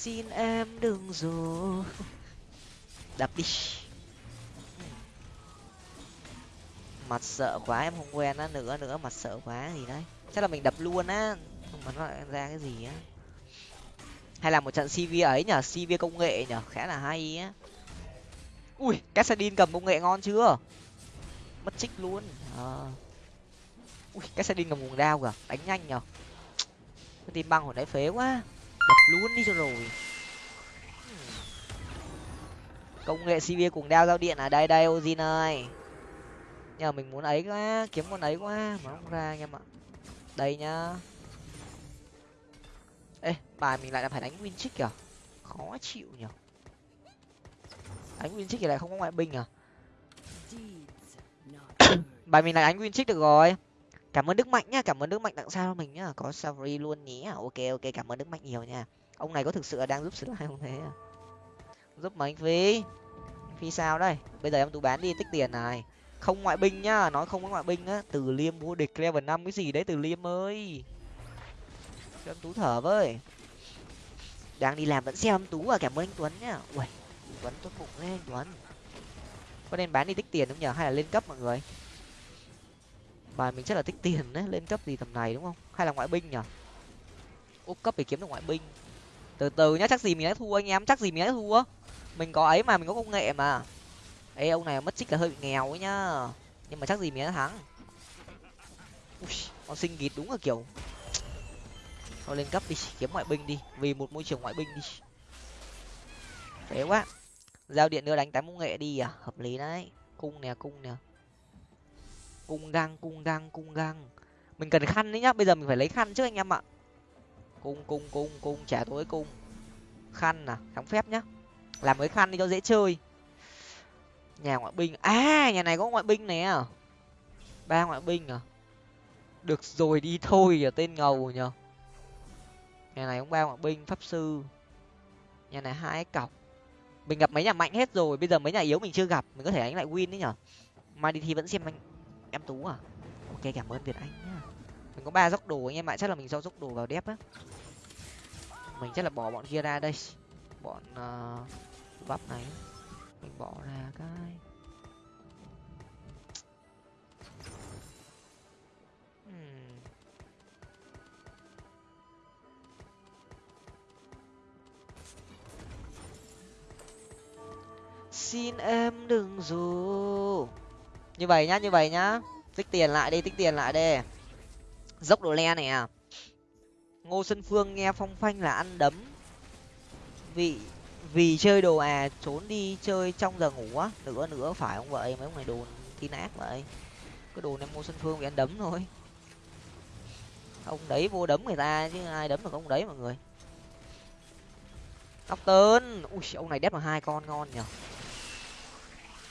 A: Xin em đừng dù đập đi. Mặt sợ quá, em không quen á, nữa nữa, mặt sợ quá gì đấy. Chắc là mình đập luôn á, không mà nó lại ra cái gì á. Hay là một trận cv ấy nhở cv công nghệ nhở khá là hay á. Ui cassadin cầm công nghệ ngon chưa? Mất trích luôn. À. ui cassadin cầm nguồn đao kìa, đánh nhanh nhở. Cái tim băng hồi nãy phế quá đập luôn đi cho rồi. Công nghệ cv cùng đao giao điện ở đây đây ozin ơi. Nhờ mình muốn ấy quá kiếm con ấy quá mà không ra anh em ạ. Đây nhá. Ê bài mình lại là phải đánh win trích kìa. Khó chịu nhở đánh win trích thì lại không có ngoại binh à? Bài mình lại đánh win trích được rồi cảm ơn đức mạnh nhá, cảm ơn đức mạnh tặng sao mình nhá. Có savory luôn nhé. À, ok ok, cảm ơn đức mạnh nhiều nha. Ông này có thực sự là đang giúp slide không thế à? giúp mà anh phi. Phi sao đây? Bây giờ em tú bán đi, tích tiền này. Không ngoại binh nhá, nói không có ngoại binh á. Từ liêm vô địch level năm, cái gì đấy từ liêm ơi? Cho em tú thở với. Đang đi làm vẫn xem em tú à cảm ơn anh tuấn nhá. Ui tuấn tốt bụng đấy anh tuấn. Có nên bán đi tích tiền không nhở? Hay là lên cấp mọi người? Bài mình chắc là tích tiền đấy lên cấp gì tầm này đúng không? Hay là ngoại binh nhở úp cấp để kiếm được ngoại binh. Từ từ nhá chắc gì mình đã thua anh em chắc gì mình đã thua. Mình có ấy mà mình có công nghệ mà. Ê ông này mất trích là hơi bị nghèo ấy nhá. Nhưng mà chắc gì mình đã thắng. Ui, con sinh gịt đúng là kiểu thôi lên cấp đi kiếm ngoại binh đi. Vì một môi trường ngoại binh đi. Thế quá. Giao điện nữa đánh tám công nghệ đi à? Hợp lý đấy. Cung nè cung nè cung găng cung găng cung găng mình cần khăn đấy nhá, bây giờ mình phải lấy khăn trước anh em ạ. Cung cung cung cung trả tối cung. Khăn à kháng phép nhá. Làm cái khăn đi cho dễ chơi. Nhà ngoại binh à nhà này có ngoại binh này à? Ba ngoại binh à? Được rồi, đi thôi à tên ngầu nhờ nhà này cũng ba ngoại binh, pháp sư. Nhà này hai cọc. Mình gặp mấy nhà mạnh hết rồi, bây giờ mấy nhà yếu mình chưa gặp, mình có thể đánh lại win đấy nhở mai đi thi vẫn xem anh em tú à? Ok cảm ơn việt anh nhá. Mình có ba dốc đồ anh em ạ chắc là mình do dốc đồ vào đép á. Mình chắc là bỏ bọn kia ra đây. Bọn uh, bắp này. Mình bỏ ra cái. Hmm. xin em đừng dù như vậy nhá, như vậy nhá. Tích tiền lại đi, tích tiền lại đi. Dốc đồ le này à. Ngô xuân phương nghe phong phanh là ăn đấm. Vì vì chơi đồ à trốn đi chơi trong giờ ngủ á. Nữa nữa phải không vậy? Mấy ông này đồ tin ác vậy. Cái đồ này ngô xuân phương bị ăn đấm thôi. Ông đấy vô đấm người ta chứ ai đấm được ông đấy mọi người. Tóc tơn. Ui, ông này đép vào hai con ngon nhở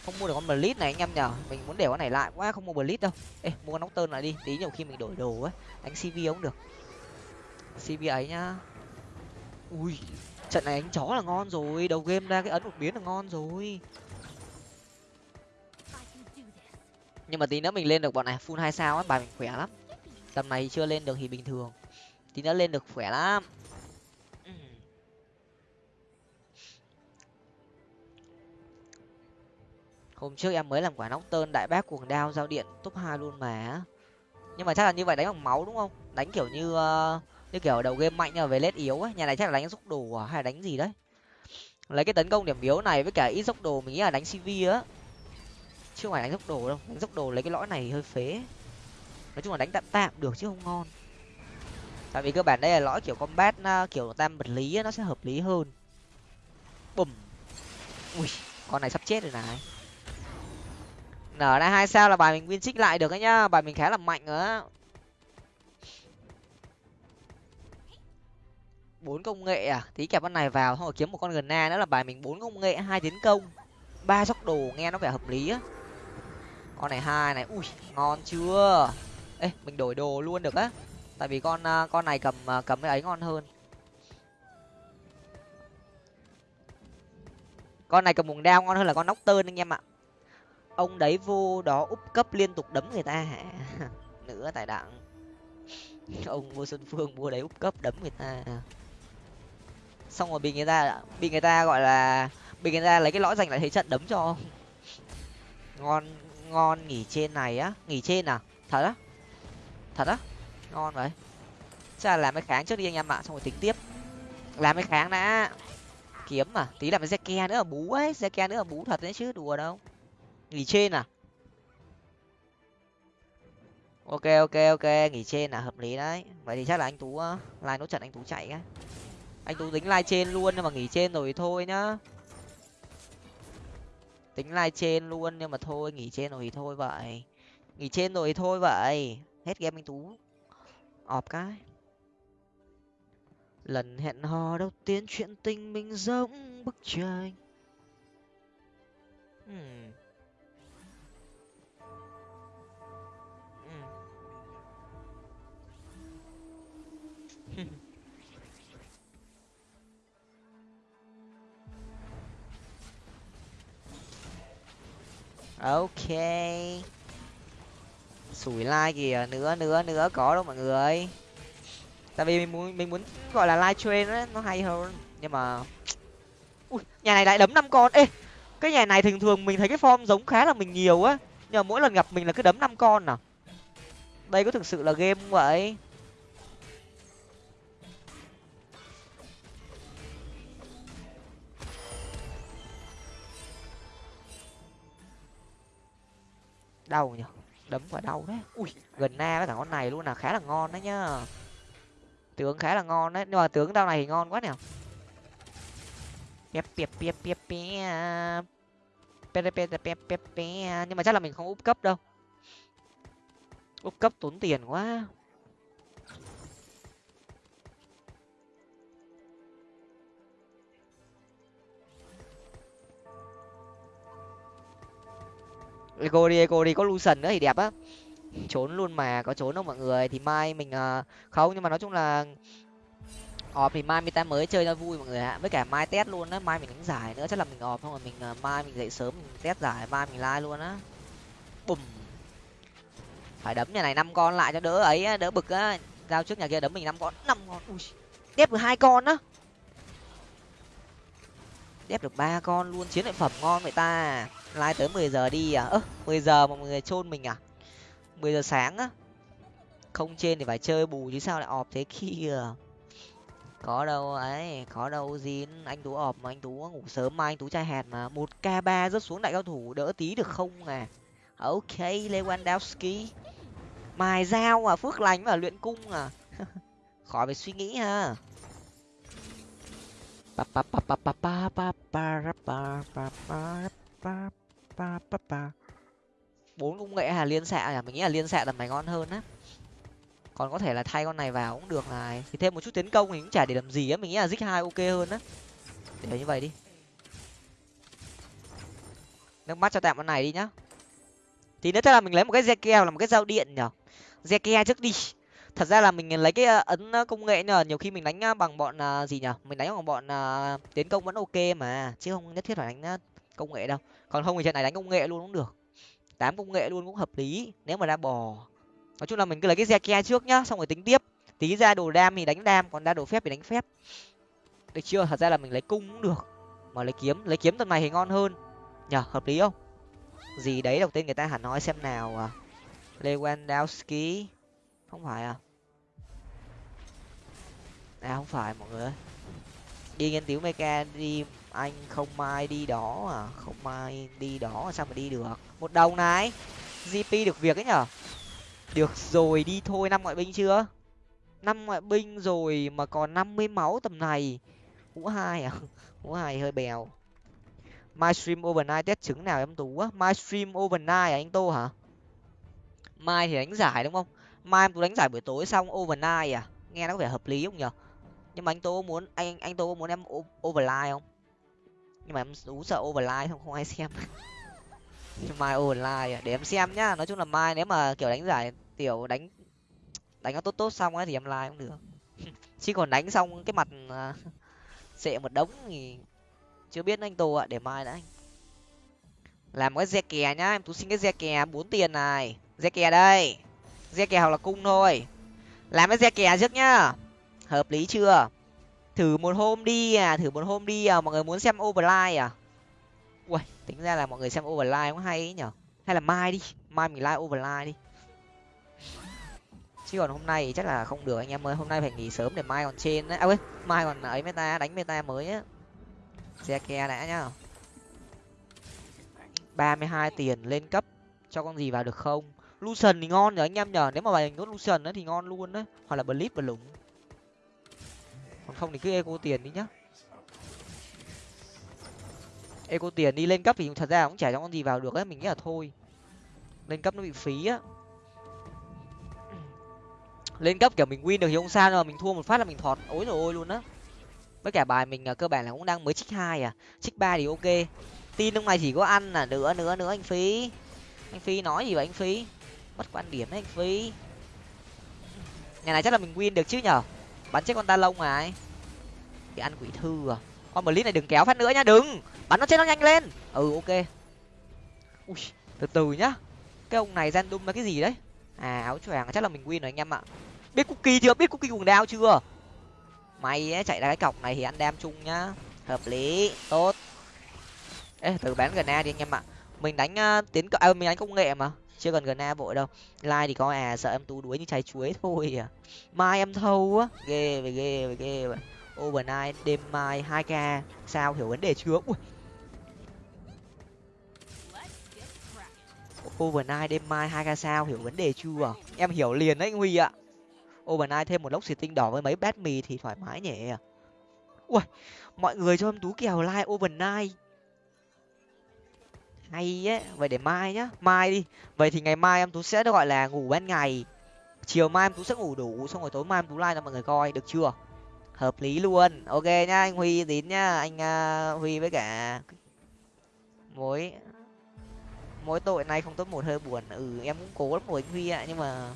A: không mua được con blitz này anh em nhở mình muốn để con này lại quá, không mua blitz đâu. Ê, mua con nóc tơn lại đi. Tí nhiều khi mình đổi đồ ấy, đánh cv cũng được. Cv ấy nhá. Ui, trận này đánh chó là ngon rồi. Đầu game ra cái ấn một biến là ngon rồi. Nhưng mà tí nữa mình lên được bọn này, full hai sao á, bài mình khỏe lắm. Tầm này chưa lên được thì bình thường. Tí nữa lên được khỏe lắm. Hôm trước em mới làm quả nóc tơn đại bác cuồng đao giao điện top hai luôn mà. Nhưng mà chắc là như vậy đánh bằng máu đúng không? Đánh kiểu như uh, như kiểu đầu game mạnh nhưng mà về lết yếu ấy nhà này chắc là đánh dốc đồ à hay là đánh gì đấy? Lấy cái tấn công điểm yếu này với cả ít dốc đồ mình nghĩ là đánh cv á. Chứ không phải đánh dốc đồ đâu đánh dốc đồ lấy cái lõi này hơi phế. Nói chung là đánh tạm tạm được chứ không ngon. Tại vì cơ bản đây là lõi kiểu combat ờ, kiểu tam vật lý nó sẽ hợp lý hơn. Bùm. Ui con này sắp chết rồi này nở ra hai sao là bài mình win trích lại được đấy nhá. Bài mình khá là mạnh nữa á. Bốn công nghệ à? Tí kẹp con này vào, xong rồi kiếm một con gần na nữa là bài mình bốn công nghệ, hai tiến công. Ba sóc đồ, nghe nó vẻ hợp lý á. Con này hai này, ui, ngon chưa? Ê, mình đổi đồ luôn được á. Tại vì con à, con này cầm à, cầm cái ấy ngon hơn. Con này cầm mùng đao ngon hơn là con nóc tơn anh em ạ ông đấy vô đó úp cấp liên tục đấm người ta hả? Nữa tài đặng ông vô xuân phương vô đấy úp cấp đấm người ta. Xong rồi bị người ta, bị người ta gọi là, bị người ta lấy cái lõi giành lại thế trận đấm cho ngon ngon nghỉ trên này á. Nghỉ trên à? Thật á? Thật á? Ngon vậy. Chắc là làm cái kháng trước đi anh em ạ, xong rồi tính tiếp. Làm cái kháng đã. Kiếm mà tí làm cái xe ke nữa là bú ấy. Xe ke nữa là bú thật đấy chứ, đùa đâu nghỉ trên à? Ok ok ok, nghỉ trên là hợp lý đấy. Vậy thì chắc là anh tú lai nốt trận anh tú chạy á. anh tú tính lai trên luôn nhưng mà nghỉ trên rồi thôi nhá. Tính lai trên luôn nhưng mà thôi, nghỉ trên rồi thì thôi vậy. Nghỉ trên rồi thì thôi vậy. Hết game anh tú. Ọp cái. Lần hẹn hò đầu tiên chuyện tình mình giống bức tranh. Hmm. Ok. Sủi like kìa nữa nữa nữa có đâu mọi người. Tại vì mình muốn mình muốn, gọi là live train ấy, nó hay hơn. Nhưng mà, ui, nhà này lại đấm năm con. Ê, cái nhà này thường thường mình thấy cái form giống khá là mình nhiều á. Nhưng mà mỗi lần gặp mình là cứ đấm năm con à? Đây có thực sự là game không vậy? Đau nhở đấm quả đau đấy. Ui. Gần na với cả con này luôn là khá là ngon đấy nhá. Tướng khá là ngon đấy nhưng mà tướng đau này thì ngon quá nè pep pep pep pep pep pep pep pep nhưng mà chắc là mình không úp cấp đâu. Úp cấp tốn tiền quá eco đi eco đi có lucian nữa thì đẹp á. Trốn luôn mà có trốn không mọi người? Thì mai mình uh, không nhưng mà nói chung là ọp thì mai ta mới chơi cho vui mọi người ạ. Với cả mai test luôn á mai mình đánh giải nữa chắc là mình ọp không mà mình uh, mai mình dậy sớm mình test giải mai mình like luôn á. Bùm. Phải đấm nhà này năm con lại cho đỡ ấy đỡ bực á. Giao trước nhà kia đấm mình năm con năm con. Ui đép được hai con á. Đép được ba con luôn chiến lợi phẩm ngon vậy ta lai tới mười giờ đi à ơ mười giờ mà mọi người chôn mình à mười giờ sáng á không trên thì phải chơi bù chứ sao lại ọp thế kia có đâu ấy có đâu zin anh tú ọp mà anh tú ngủ sớm mà anh tú trai hạt mà một k ba rớt xuống đại cao thủ đỡ tí được không à ok lewandowski mài dao à phước lành và luyện cung à khỏi phải suy nghĩ ha bốn công nghệ là liên xạ à mình nghĩ là liên xạ là mày ngon hơn á. Còn có thể là thay con này vào cũng được này. Thì thêm một chút tiến công thì cũng chả để làm gì á. Mình nghĩ là dích hai ok hơn á. Để như vậy đi. Nước mắt cho tạm con này đi nhá. Thì nếu là mình lấy một cái zeke là một cái dao điện nhở zeke trước đi. Thật ra là mình lấy cái ờ, ấn ờ, công nghệ nhờ, nhiều khi mình đánh ờ, bằng bọn gì nhở mình đánh bằng bọn tiến công vẫn ok mà, chứ không nhất thiết phải đánh công nghệ đâu. Còn không thì trận này đánh công nghệ luôn cũng được. Tám công nghệ luôn cũng hợp lý, nếu mà ra bò. Nói chung là mình cứ lấy cái ke trước nhá, xong rồi tính tiếp. Tí ra đồ đam thì đánh đam, còn ra đồ phép thì đánh phép. Được chưa? Thật ra là mình lấy cung cũng được, mà lấy kiếm lấy kiếm tầm này thì ngon hơn. Nhở hợp lý không? Gì đấy đầu tiên người ta hẳn nói xem nào à. Lewandowski, không phải à? À không phải mọi người ơi. Đi nghiên cứu mecha đi anh không mai đi đó à? Không mai đi đó, sao mà đi được? Một đồng này. Gp được việc ấy nhở? Được rồi, đi thôi. Năm ngoại binh chưa? Năm ngoại binh rồi mà còn năm mươi máu tầm này. Ngũ hai à? Ngũ hai hơi bèo. My stream overnight test trứng nào em tú á? My stream overnight à anh tô hả? Mai thì đánh giải đúng không? Mai em tú đánh giải buổi tối xong overnight à? Nghe nó có vẻ hợp lý không nhở? Nhưng mà anh tô muốn, anh anh tô muốn em overline không? Nhưng mà em ú sợ overline không không ai xem. Mai overline à, để em xem nhá. Nói chung là mai nếu mà kiểu đánh giải tiểu, đánh đánh nó tốt tốt xong ấy thì em like cũng được. Chứ còn đánh xong cái mặt à, sệ một đống thì chưa biết anh tô ạ, để mai đã anh. Làm cái re kè nhá, em tú xin cái re kè bốn tiền này. Re kè đây. Re kè hoặc là cung thôi. Làm cái re kè trước nhá. Hợp lý chưa? Thử một hôm đi à thử một hôm đi à mọi người muốn xem overline à? Ui tính ra là mọi người xem overline cũng hay ấy nhở? Hay là mai đi, mai mình like overline đi. Chứ còn hôm nay thì chắc là không được anh em ơi, hôm nay phải nghỉ sớm để mai còn trên đấy. À quên, mai còn ấy meta, đánh meta mới á. Xe ke đã nhá. Ba mươi hai tiền lên cấp, cho con gì vào được không? Lucian thì ngon nhở anh em nhở? Nếu mà bài nhốt lucian thì ngon luôn đấy hoặc là blip và lủng còn không thì cứ eco tiền đi nhá. Eco tiền đi, lên cấp thì thật ra cũng chả cho con gì vào được ấy mình nghĩ là thôi. Lên cấp nó bị phí á. Lên cấp kiểu mình win được thì không sao, nhưng mà mình thua một phát là mình thọt. Ối rồi ôi luôn á. Với cả bài mình à, cơ bản là cũng đang mới trích hai à. Trích ba thì ok. Tin lúc này chỉ có ăn là nữa nữa nữa, anh phí. Anh phí nói gì vậy anh phí? Mất quan điểm đấy, anh phí. Nhà này chắc là mình win được chứ nhở? Bắn chết con ta lông này. Bị ăn quỷ thư à. Con blitz này đừng kéo phát nữa nhá đừng. Bắn nó chết nó nhanh lên. Ừ ok. Ui từ từ nhá. Cái ông này random là cái gì đấy? À áo choàng chắc là mình win rồi anh em ạ. Biết cookie chưa? Biết cookie cùng đao chưa? Mày ấy, chạy ra cái cọc này thì ăn đam chung nhá. Hợp lý tốt. Ê từ bán gần đi anh em ạ. Mình đánh uh, tiến à, mình đánh công nghệ mà chưa cần gần na vội đâu. Like thì có à sợ em tú đuối như trái chuối thôi à. Mai em thâu á ghê về ghê về ghê vậy. Overnight, đêm mai, hai k sao hiểu vấn đề chưa? Ui. Overnight, đêm mai, hai k sao hiểu vấn đề chưa? Em hiểu liền đấy anh huy ạ. Overnight thêm một lốc xịt tinh đỏ với mấy bát mì thì thoải mái nhỉ. Ui, mọi người cho em tú kèo like overnight hay ấy vậy để mai nhá mai đi. Vậy thì ngày mai em tú sẽ gọi là ngủ ban ngày. Chiều mai em tú sẽ ngủ đủ xong rồi tối mai em tú like cho mọi người coi được chưa? Hợp lý luôn. Ok nhá anh huy tín nhá anh uh, huy với cả mối mối tội này không tốt một hơi buồn. Ừ em cũng cố lắm rồi anh huy ạ nhưng mà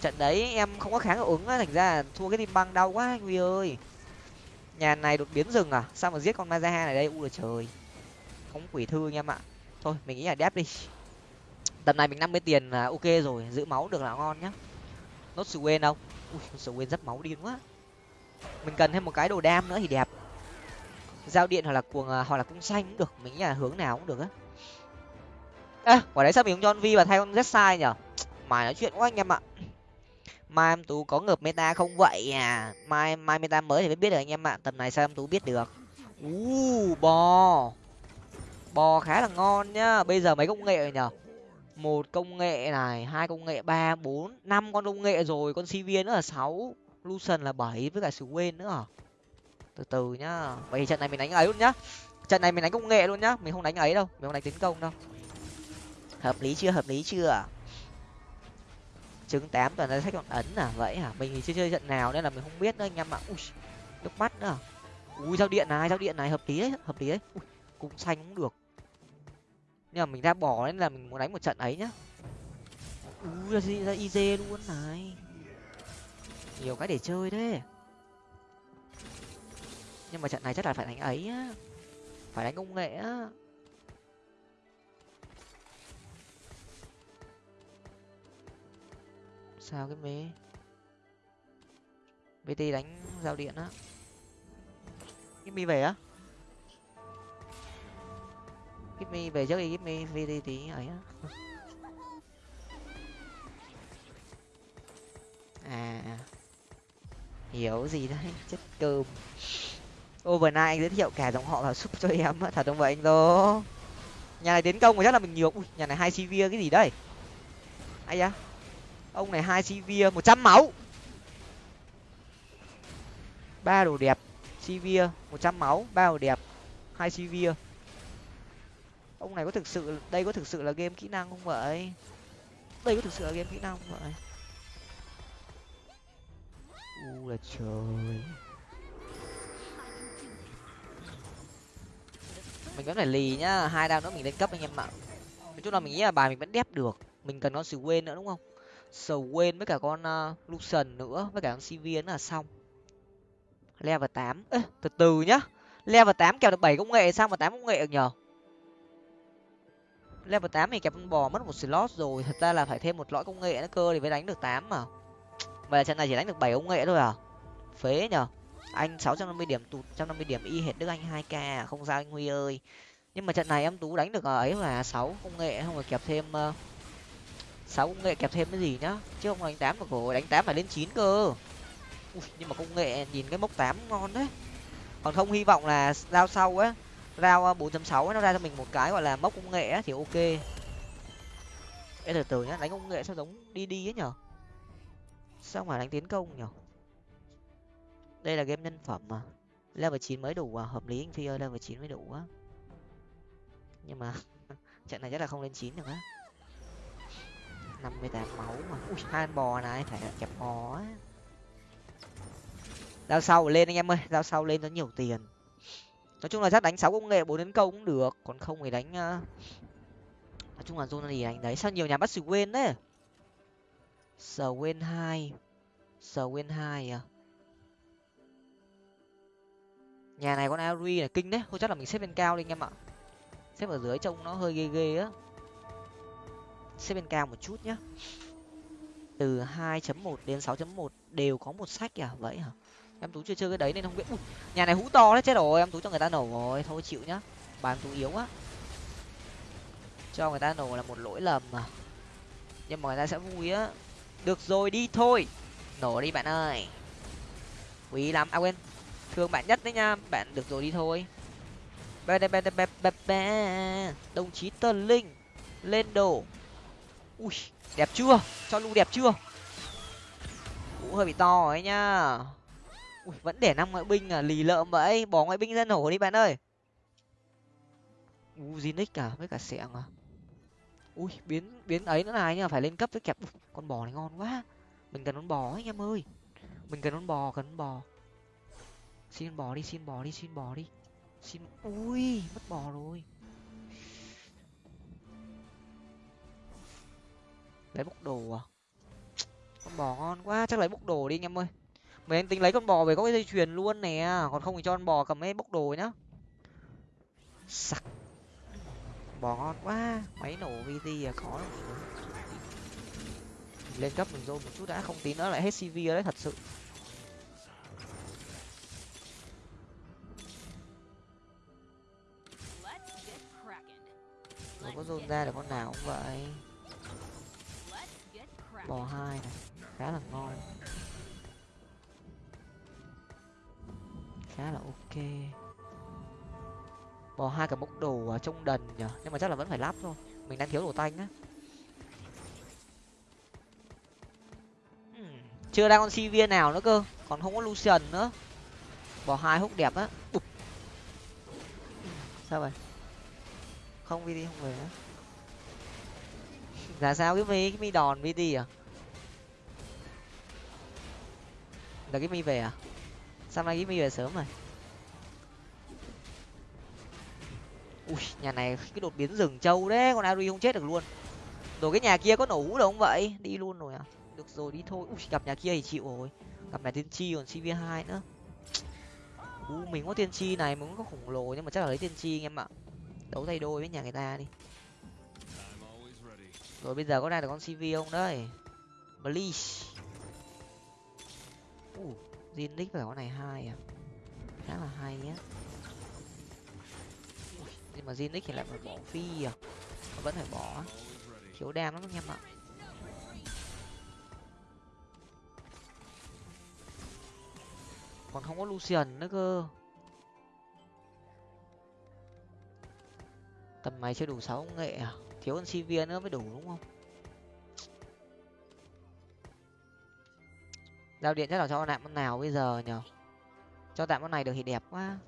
A: trận đấy em không có kháng ứng á thành ra thua cái tim băng đau quá anh huy ơi. Nhà này đột biến rừng à? Sao mà giết con ma ra này đây? U là trời không quỷ thư anh em ạ. Thôi, mình nghĩ là đép đi. Tầm này mình năm mươi tiền là ok rồi, giữ máu được là ngon nhá. Nốt sự quên đâu? Ui, sự quên rất máu điên quá. Mình cần thêm một cái đồ đam nữa thì đẹp. Giao điện hoặc là cuồng à, hoặc là cung xanh cũng được, mình nghĩ là hướng nào cũng được á. Ê quả đấy sao mình không cho vi và thay con rất sai nhở? Mày nói chuyện quá anh em ạ. Mai em tú có ngợp meta không vậy à? Mai mai meta mới thì mới biết được anh em ạ. Tầm này sao em tú biết được? U bò bò khá là ngon nhá. Bây giờ mấy công nghệ rồi nhở một công nghệ này hai công nghệ ba bốn năm con công nghệ rồi. Con cv nữa là sáu lucian là bảy với cả quên nữa à từ từ nhá. Vậy trận này mình đánh ấy luôn nhá. Trận này mình đánh công nghệ luôn nhá. Mình không đánh ấy đâu. Mình không đánh tiến công đâu. Hợp lý chưa? Hợp lý chưa? Trứng tám toàn là sách còn ấn à? Vậy à mình thì chưa chơi trận nào nên là mình không biết nữa anh em ạ. Ui nước mắt nữa. Ui giao điện này giao điện này. Hợp lý đấy hợp lý đấy. Ui, cung xanh cũng được nhưng mà mình ra bỏ nên là mình muốn đánh một trận ấy nhá. Ui ra, ra iz luôn này. Nhiều cái để chơi đấy nhưng mà trận này chắc là phải đánh ấy á. Phải đánh công nghệ á. Sao cái mê? Bt đánh giao điện á. Cái mi về á give me, về trước đi, give me đi, tí ấy á. À hiểu gì đấy chết cơm. Overnight anh giới thiệu cả dòng họ vào súp cho em á, thật không vậy anh đô nhà này tiến công chắc là mình nhiều, ui, nhà này hai cv cái gì đây ai da ông này hai cv một trăm máu. Ba đồ đẹp cv một trăm máu, ba đồ đẹp, hai cv ông này có thực sự đây có thực sự là game kỹ năng không vậy? Đây có thực sự là game kỹ năng không vậy? U là trời. Mình vẫn phải lì nhá hai đao nữa mình lên cấp anh em ạ. Nói chung là mình nghĩ là bài mình vẫn đép được. Mình cần con sầu quên nữa đúng không? Sầu quên với cả con uh, lucian nữa với cả con cv nữa là xong. Level tám. Từ từ nhá. Level tám kèo được bảy công nghệ sao mà tám công nghệ được nhở level tám thì kẹp con bò mất một slot rồi. Thật ra là phải thêm một lõi công nghệ nữa cơ thì mới đánh được tám mà. Mà trận này chỉ đánh được bảy công nghệ thôi à? Phế nhở anh sáu trăm năm mươi điểm tụt trăm năm mươi điểm y hệt đức anh hai k à? không sao anh huy ơi. Nhưng mà trận này em tú đánh được ờ, ấy là sáu công nghệ không phải kẹp thêm ờ, sáu công nghệ kẹp thêm cái gì nhá? Chứ không đánh tám mà cổ đánh tám phải lên chín cơ. Ui, nhưng mà công nghệ nhìn cái mốc tám ngon đấy. Còn không hy vọng là giao sau á rao ờ, bốn chấm sáu nó ra cho mình một cái gọi là mốc công nghệ thì ok. Ê, từ từ nhá đánh công nghệ sao giống đi đi ấy nhở? Sao mà đánh tiến công nhở? Đây là game nhân phẩm mà. Level chín mới đủ à hợp lý anh phi ơi level chín mới đủ á. Nhưng mà trận này chắc là không lên chín được á. năm mươi tám máu mà. Ui hai bò này phải kẹp bò á. Giao sau lên anh em ơi giao sau lên nó nhiều tiền nói chung là chắc đánh sáu công nghệ, bốn tấn công cũng được, còn không thì đánh ờ, nói chung là zone gì đánh đấy, sao nhiều nhà bắt sự quên đấy sờ quên hai sờ quên hai à? Nhà này con ari là kinh đấy, thôi chắc là mình xếp lên cao đi anh em ạ. Xếp ở dưới trông nó hơi ghê ghê á. Xếp bên cao một chút nhá. Từ 2.1 đến 6.1 đều có một sách à vậy hả? Em tú chưa chơi cái đấy nên không biết. Ui, nhà này hú to đấy chết rồi. Em tú cho người ta nổ rồi thôi chịu nhá. Bà em tú yếu quá. Cho người ta nổ là một lỗi lầm mà. Nhưng mà người ta sẽ vui á. Được rồi đi thôi. Nổ đi bạn ơi. Quý lắm. À quên. Thương bạn nhất đấy nha. Bạn được rồi đi thôi. Bè bè bè bè bè bè đồng chí tân linh. Lên đồ. Ui đẹp chưa? Cho lu đẹp chưa? Cũng hơi bị to ấy nhá ui, vẫn để năm ngoại binh à? Lì lợm vậy, bỏ ngoại binh ra nổ đi bạn ơi. U nick cả à, với cả sẹng à? Ui, biến biến ấy nữa này nhá, phải lên cấp với kẹp. Con bò này ngon quá. Mình cần con bò ấy, anh em ơi. Mình cần con bò, cần con bò. Xin bò đi, xin bò đi, xin bò đi. Xin, ui, mất bò rồi. Lấy bốc đồ à? Con bò ngon quá, chắc lấy bốc đồ đi anh em ơi mấy anh tính lấy con bò về có cái dây chuyền luôn nè, còn không thì cho con bò cầm mấy bốc đồ nhá. Sặc. Bò ngon quá, máy nổ vt à khó lắm lên cấp mình dồn một chút đã, không tí nữa lại hết cv đấy, thật sự. Rồi có dồn ra được con nào cũng vậy. Bò hai này, khá là ngon. Khá là ok. Bò hai cả bốc đồ trong đần nhở nhưng mà chắc là vẫn phải lắp thôi. Mình đang thiếu đồ tanh á. Hmm, chưa ra con si viên nào nữa cơ. Còn không có lucian nữa. Bò hai hút đẹp á. Sao vậy? Không vt không về nữa là dạ sao? Cái mi cái mi đòn vt à? Là cái mi về à? Sao nay ghi mi về sớm rồi? Ui, nhà này cái đột biến rừng trâu đấy, con ari không chết được luôn. Rồi cái nhà kia có nổ hũ đâu không vậy? Đi luôn rồi à? Được rồi, đi thôi. Ui, gặp nhà kia thì chịu rồi. Gặp nhà tiên tri còn cv hai nữa. U mình có tiên tri này mình có khủng lồ, nhưng mà chắc là lấy tiên tri anh em ạ. Đấu tay đôi với nhà người ta đi. Rồi bây giờ có ra được con cv không đấy? Bleach. Uh Zinix nick phải con này hai à? Khá là hay nhá nhưng mà Zinix thì lại phải bỏ phi à? Vẫn phải bỏ. Thiếu đam lắm anh em ạ. Còn không có lucian nữa cơ. Tầm mày chưa đủ sáu nghệ à? Thiếu con Sivir nữa mới đủ đúng không? Giao điện chắc là cho tạm con nào bây giờ nhở cho tạm con này được thì đẹp quá.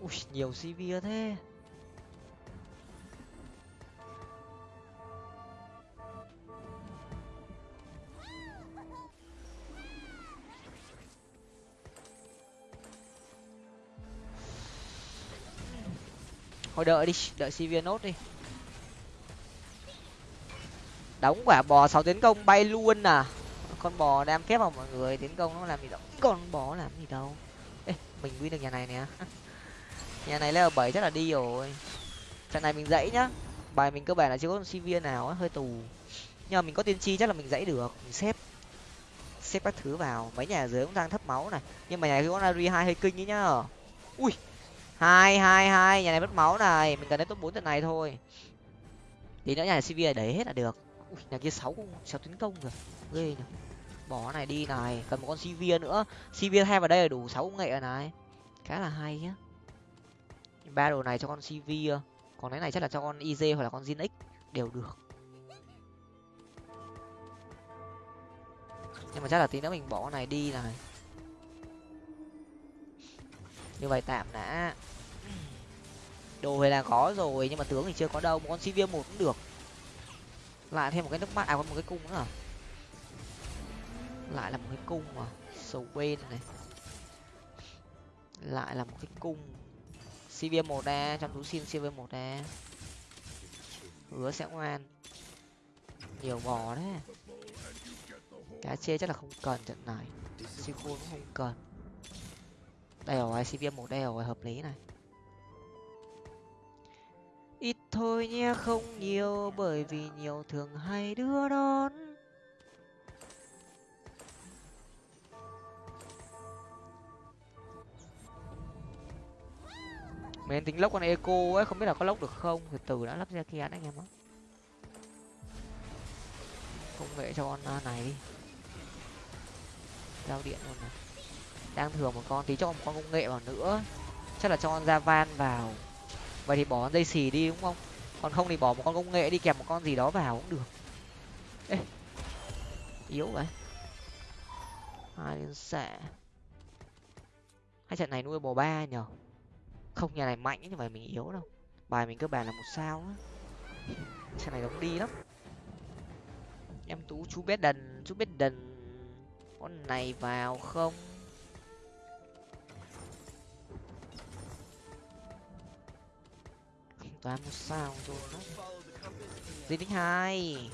A: Ui, nhiều cv thế. Thôi đợi đi, đợi cv nốt đi đóng quả bò sáu tiến công bay luôn à? Con bò đam phép vào mọi người tiến công nó làm gì đâu? Con bò làm gì đâu? Ê, mình win được nhà này nè. Nhà này level bảy chắc là đi rồi. Trận này mình dãy nhá. Bài mình cơ bản là chưa có con viên nào á hơi tù. Nhưng mà mình có tiên tri chắc là mình dãy được mình xếp. Xếp các thứ vào. Mấy nhà dưới cũng đang thấp máu này. Nhưng mà nhà kia con ari hai hơi kinh ấy nhá. Ui hai hai hai nhà này mất máu này. Mình cần đến top bốn trận này thôi. Tí nữa nhà sinh viên đẩy hết là được ui, nhà kia sáu sáu tấn công rồi ghê nhỉ. Bỏ này đi này, cần một con cv nữa. Cv hai vào đây là đủ sáu nghệ này. Khá là hay nhá. Ba đồ này cho con cv ờ, còn cái này chắc là cho con iz hoặc là con zin x đều được. Nhưng mà chắc là tí nữa mình bỏ con này đi này. Như vậy tạm đã. Đồ thì là có rồi, nhưng mà tướng thì chưa có đâu. Một con cv một cũng được lại thêm một cái nước mắt à còn một cái cung nữa à lại là một cái cung mà sầu quên này. Lại là một cái cung. Cv một a trong túi xin cv một a hứa sẽ ngoan nhiều bò đấy cá chê chắc là không cần trận này. Siêu cũng không cần. Đây rồi cv một đây rồi hợp lý này thôi nhé, không nhiều, bởi vì nhiều thường hay đưa đón. Mình tính lốc con eco ấy, không biết là có lốc được không? Từ từ đã lắp ra kia anh em á công nghệ cho con này. Đi giao điện luôn này. Đang thừa một con, tí cho một con công nghệ vào nữa. Chắc là cho con ra van vào vậy thì bỏ dây xì đi, đúng không? Còn không thì bỏ một con công nghệ đi kèm một con gì đó vào cũng được. Ê, yếu vậy. Hai liên xạ hai trận này nuôi bò ba nhở không nhà này mạnh nhưng mà mình yếu đâu. Bài mình cơ bản là một sao á. Trận này giống đi lắm. Em tú, chú biết đần, chú biết đần con này vào không? Toàn một sao rồi nó gì tích hai.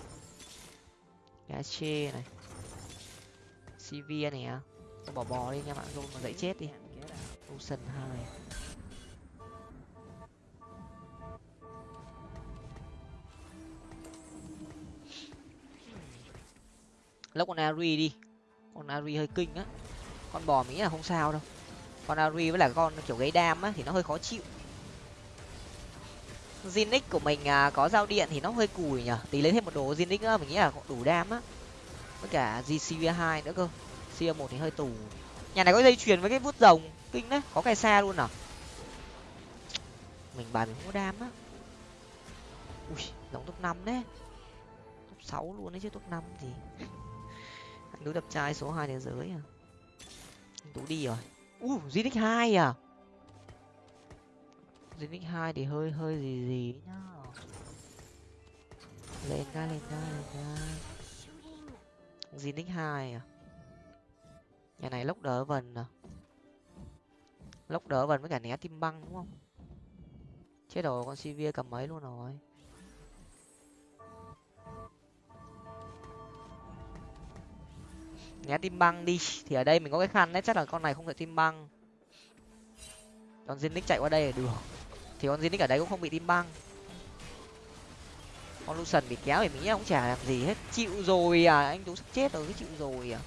A: Gà này. Cv này à? Bỏ bò đi nha bạn, rồi mà dậy chết đi. Ocean hai. Lốc con ari đi. Con ari hơi kinh á. Con bò mỹ là không sao đâu. Con ari với là con kiểu gáy đam á thì nó hơi khó chịu. Zinix của mình à, có giao điện thì nó hơi cùi nhở tí lấy thêm một đồ Zinix nữa mình nghĩ là đủ đam á. Với cả gcv hai nữa cơ. Cia một thì hơi tù. Nhà này có dây chuyền với cái bút rồng kinh đấy có cái xa luôn à? Mình bài mình không có đam á. Ui giống top năm đấy. Top sáu luôn đấy chứ top năm thì. Anh tú đập trai số hai thế giới à. Anh tú đi rồi. Ui zinix hai à? Zinix hai thì hơi hơi gì gì nhá. Lên ra lên ra lên ra zinix hai à? Nhà này lốc đỡ vần à? Lốc đỡ vần với cả né tim băng đúng không? Chết rồi con sivir cầm mấy luôn rồi. Né tim băng đi, thì ở đây mình có cái khăn đấy, chắc là con này không thể tim băng. Con zinix chạy qua đây là được thì con zinix ở đây cũng không bị tim băng. Con lucian bị kéo thì mình nghĩ cũng chả làm gì hết. Chịu rồi à anh tú sắp chết rồi, cứ chịu rồi à.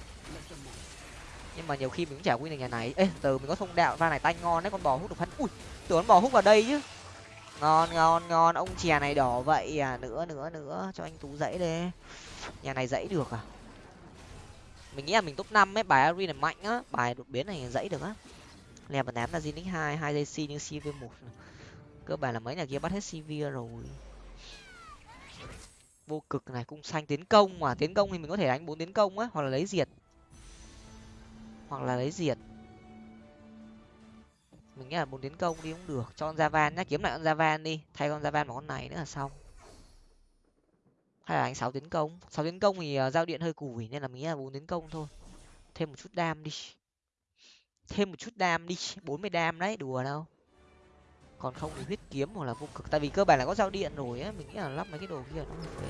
A: Nhưng mà nhiều khi mình cũng chả win được nhà này. Ê, từ mình có thông đạo, pha này tanh ngon đấy, con bò hút được phân ui, tưởng con bò hút vào đây chứ. Ngon ngon ngon. Ông chè này đỏ vậy à. Nữa nữa nữa. Cho anh tú dãy đi nhà này dãy được à? Mình nghĩ là mình top năm ấy, bài ari này mạnh á. Bài đột biến này dãy được á. Lèo và ném là zinix hai hai dây c nhưng cv một cơ bản là mấy nhà kia bắt hết cv rồi. Vô cực này cung xanh tiến công mà, tiến công thì mình có thể đánh bốn tiến công á, hoặc là lấy diệt. Hoặc là lấy diệt. Mình nghĩ là bốn tiến công đi cũng được. Cho con javan nhá, kiếm lại con javan đi, thay con javan vào con này nữa là xong. Hay là đánh sáu tiến công. Sáu tiến công thì ờ, giao điện hơi củi nên là mình nghĩ là bốn tiến công thôi. Thêm một chút đam đi. Thêm một chút đam đi, bốn mươi đam đấy, đùa đâu còn không thì huyết kiếm hoặc là vô cực. Tại vì cơ bản là có giao điện rồi á, mình nghĩ là lắp mấy cái đồ kia nó hợp lý.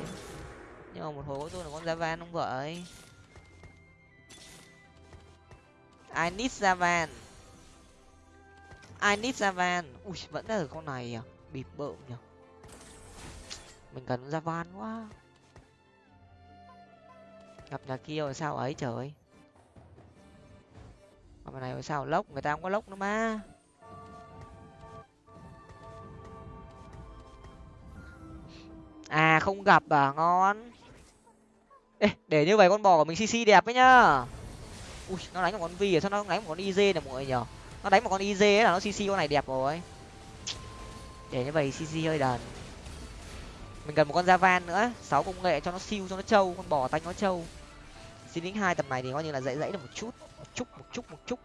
A: Nhưng mà một hồi tôi là con javan không vậy I need javan I need javan ui, vẫn là ở con này à? Bịp bợm nhỉ? Mình cần javan quá. Gặp nhà kia rồi sao ấy, trời. Gặp này rồi sao, lốc? Người ta không có lốc nữa mà. À không gặp à ngon. Ê, để như vậy con bò của mình cc đẹp ấy nhá. Ui nó đánh một con vi à sao nó đánh một con iz này mọi người nhở? Nó đánh một con iz ấy là nó cc con này đẹp rồi. Để như vậy cc hơi đần. Mình cần một con javan nữa sáu công nghệ cho nó siêu cho nó trâu con bò tanh nó trâu. Xin lính hai tầm này thì coi như là dãy dãy được một chút một chút một chút một chút.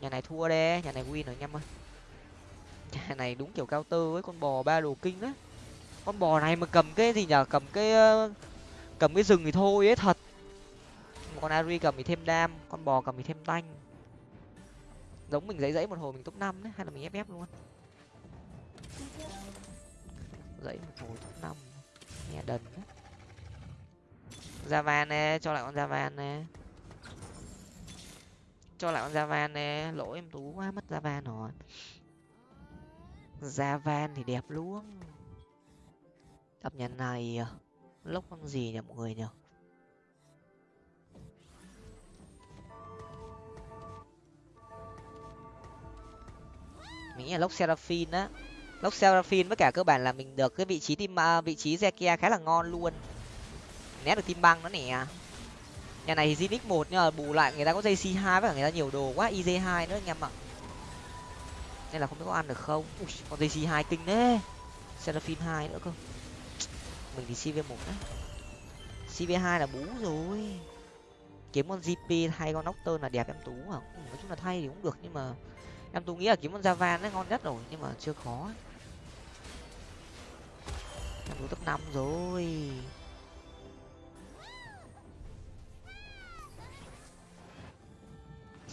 A: Nhà này thua đê nhà này win rồi anh em ơi. Nhà này đúng kiểu cao tơ với con bò ba đồ kinh đấy con bò này mà cầm cái gì nhở? Cầm cái ờ, cầm cái rừng thì thôi ấy, thật. Con ari cầm thì thêm đam, con bò cầm thì thêm tanh. Giống mình dãy dãy một hồi mình top năm đấy, hay là mình ép ép luôn. Dãy một hồi top năm nghe đần đấy. Javan nè, cho lại con javan nè. Cho lại con javan nè, lỗi em tú quá, mất javan rồi. Ra van thì đẹp luôn. Cặp nhà này à? lốc con gì nhỉ mọi người nhỉ? Mình nghĩ là lốc seraphine á. Lốc seraphine với cả cơ bản là mình được cái vị trí tim à, vị trí zekia khá là ngon luôn. Né được tim băng nó nè. Nhà này thì zinix một nhưng mà bù lại người ta có jc hai với cả người ta nhiều đồ quá iz hai nữa anh em ạ. Nên là không biết có ăn được không? Ui, con jc hai kinh đấy seraphine hai nữa cơ mình thì cv một á, cv hai là bú rồi. Kiếm con gp hay con nocturne là đẹp em tú à. Ừ, nói chung là thay thì cũng được nhưng mà em tú nghĩ là kiếm con Java đấy ngon nhất rồi nhưng mà chưa khó. Em tú top năm rồi.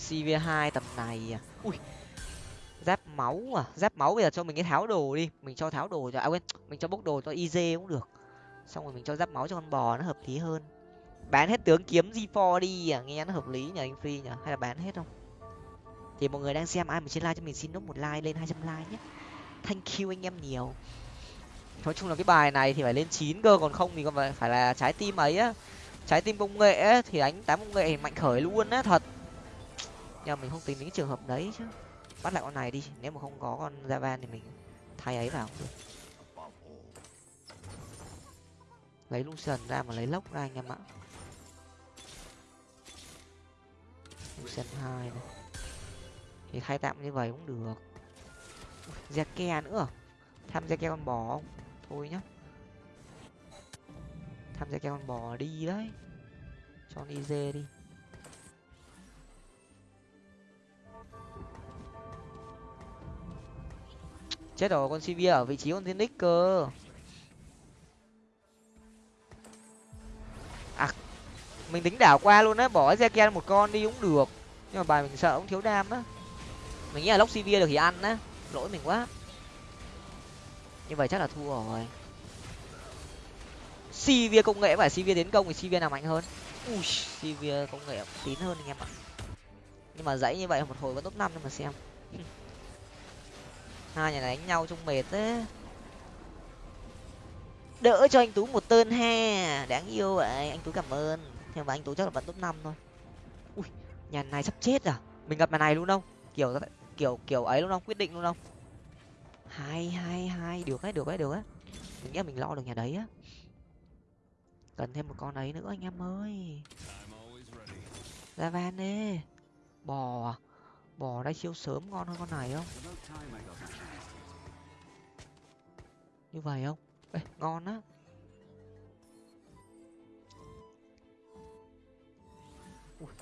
A: Cv hai tầm này à. Ui giáp máu à. Giáp máu bây giờ cho mình cái tháo đồ đi. Mình cho tháo đồ cho à quên mình cho bốc đồ cho iz cũng được xong rồi mình cho giáp máu cho con bò nó hợp lý hơn. Bán hết tướng kiếm g 4 đi à nghe nó hợp lý nhờ anh free nhở hay là bán hết không? Thì mọi người đang xem ai mà trên like cho mình, xin nốt một like lên hai trăm like nhé. Thank you anh em nhiều. Nói chung là cái bài này thì phải lên chín cơ, còn không thì còn phải là trái tim ấy á. Trái tim công nghệ á, thì đánh tám công nghệ mạnh khởi luôn á, thật. Nhưng mà mình không tính đến cái trường hợp đấy chứ. Bắt lại con này đi, nếu mà không có con javan thì mình thay ấy vào cũng được. Lấy lucian ra mà lấy lốc ra anh em ạ. Lucian hai này. Thì thay tạm như vậy cũng được. Zeke nữa. Tham gia con bò không? Thôi nhá. Tham gia con bò đi đấy. Cho đi dê đi. Chết rồi, con cv ở vị trí con Zenix cơ. Mình tính đảo qua luôn á, bỏ Ezekiel một con đi cũng được. Nhưng mà bài mình sợ cũng thiếu đam á. Mình nghĩ là lốc cv được thì ăn á. Lỗi mình quá. Như vậy chắc là thua rồi. Cv công nghệ phải cv tiến công thì cv nào mạnh hơn? Ui cv công nghệ tín hơn anh em ạ. Nhưng mà dãy như vậy một hồi vẫn top năm nhưng mà xem. Hai nhà này đánh nhau chung mệt thế. Đỡ cho anh tú một tên ha. Đáng yêu vậy, anh tú cảm ơn nhưng mà anh tú chắc là vẫn top năm thôi. Ui nhà này sắp chết à? Mình gặp nhà này luôn không? Kiểu kiểu kiểu ấy luôn không? Quyết định luôn không? Hai hai hai được đấy được đấy được á mình nghĩ mình lo được nhà đấy á. Cần thêm một con ấy nữa anh em ơi. Ra van đi bò à? bò đây siêu sớm ngon hơn con này không? Như vậy không? Ê, ngon á.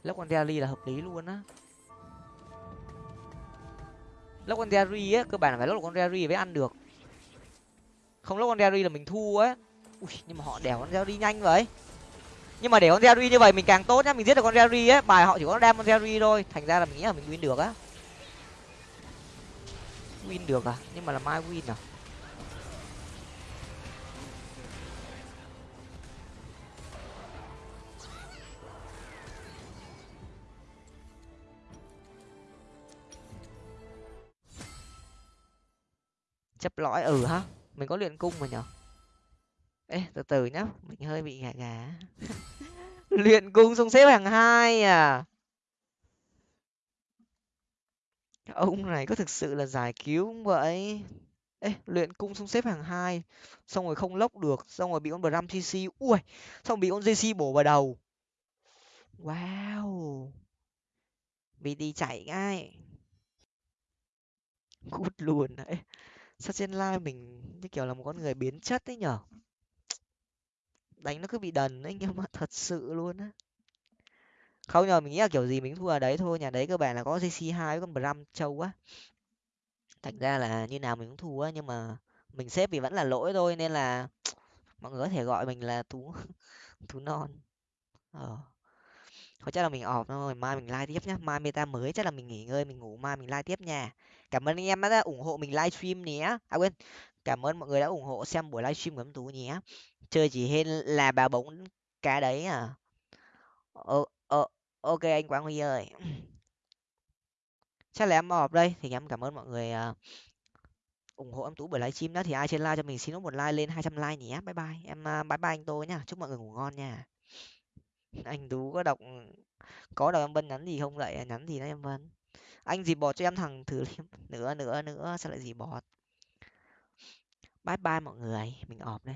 A: Lốc con Derry là hợp lý luôn á. Lốc con Derry á, cơ bản là phải lốc con Derry mới ăn được. Không lốc con Derry là mình thua á. Ui, nhưng mà họ đèo con Derry nhanh vậy. Nhưng mà để con Derry như vậy mình càng tốt nhá, mình giết được con Derry á, bài họ chỉ có đem con Derry thôi. Thành ra là mình nghĩ là mình win được á. Win được à? Nhưng mà là mai win à? Chấp lõi ừ ha mình có luyện cung mà nhở? Ê, từ từ nhá, mình hơi bị gà gà. Luyện cung xong xếp hàng hai à? Ông này có thực sự là giải cứu không vậy? Ê, luyện cung xong xếp hàng hai, xong rồi không lốc được, xong rồi bị con bram cc ui, xong bị con jc bổ vào đầu. Wow! Bị đi chạy ngay. Cút luôn à, đấy sao trên live mình như kiểu là một con người biến chất ấy nhở? Đánh nó cứ bị đần ấy, nhưng mà thật sự luôn á. Không nhờ mình nghĩ là kiểu gì mình thua ở đấy thôi, nhà đấy cơ bản là có jc hai với con bram châu á. Thành ra là như nào mình cũng thua nhưng mà mình xếp vì vẫn là lỗi thôi, nên là mọi người có thể gọi mình là tú tú non. Ờ. Thôi chắc là mình ọp thôi, mai mình like tiếp nhá. Mai meta mới, chắc là mình nghỉ ngơi, mình ngủ, mai mình like tiếp nha cảm ơn anh em đã ủng hộ mình livestream nhé. À quên cảm ơn mọi người đã ủng hộ xem buổi livestream của em tú nhé. Chơi chỉ hên là bà bóng cá đấy à? Ờ, ờ, ok anh quang huy ơi. Chắc là em họp đây thì em cảm ơn mọi người uh, ủng hộ em tú buổi livestream đó thì ai trên like cho mình xin một like lên 200 like nhé. Bye bye em uh, bye bye anh tôi nha, chúc mọi người ngủ ngon nha. Anh tú có đọc có đọc em vân nhắn gì không vậy? Nhắn gì đó em vân? anh gì bọt cho em thằng thử nữa nữa nữa, sao lại gì bọt? Bye bye mọi người, mình ọp đây.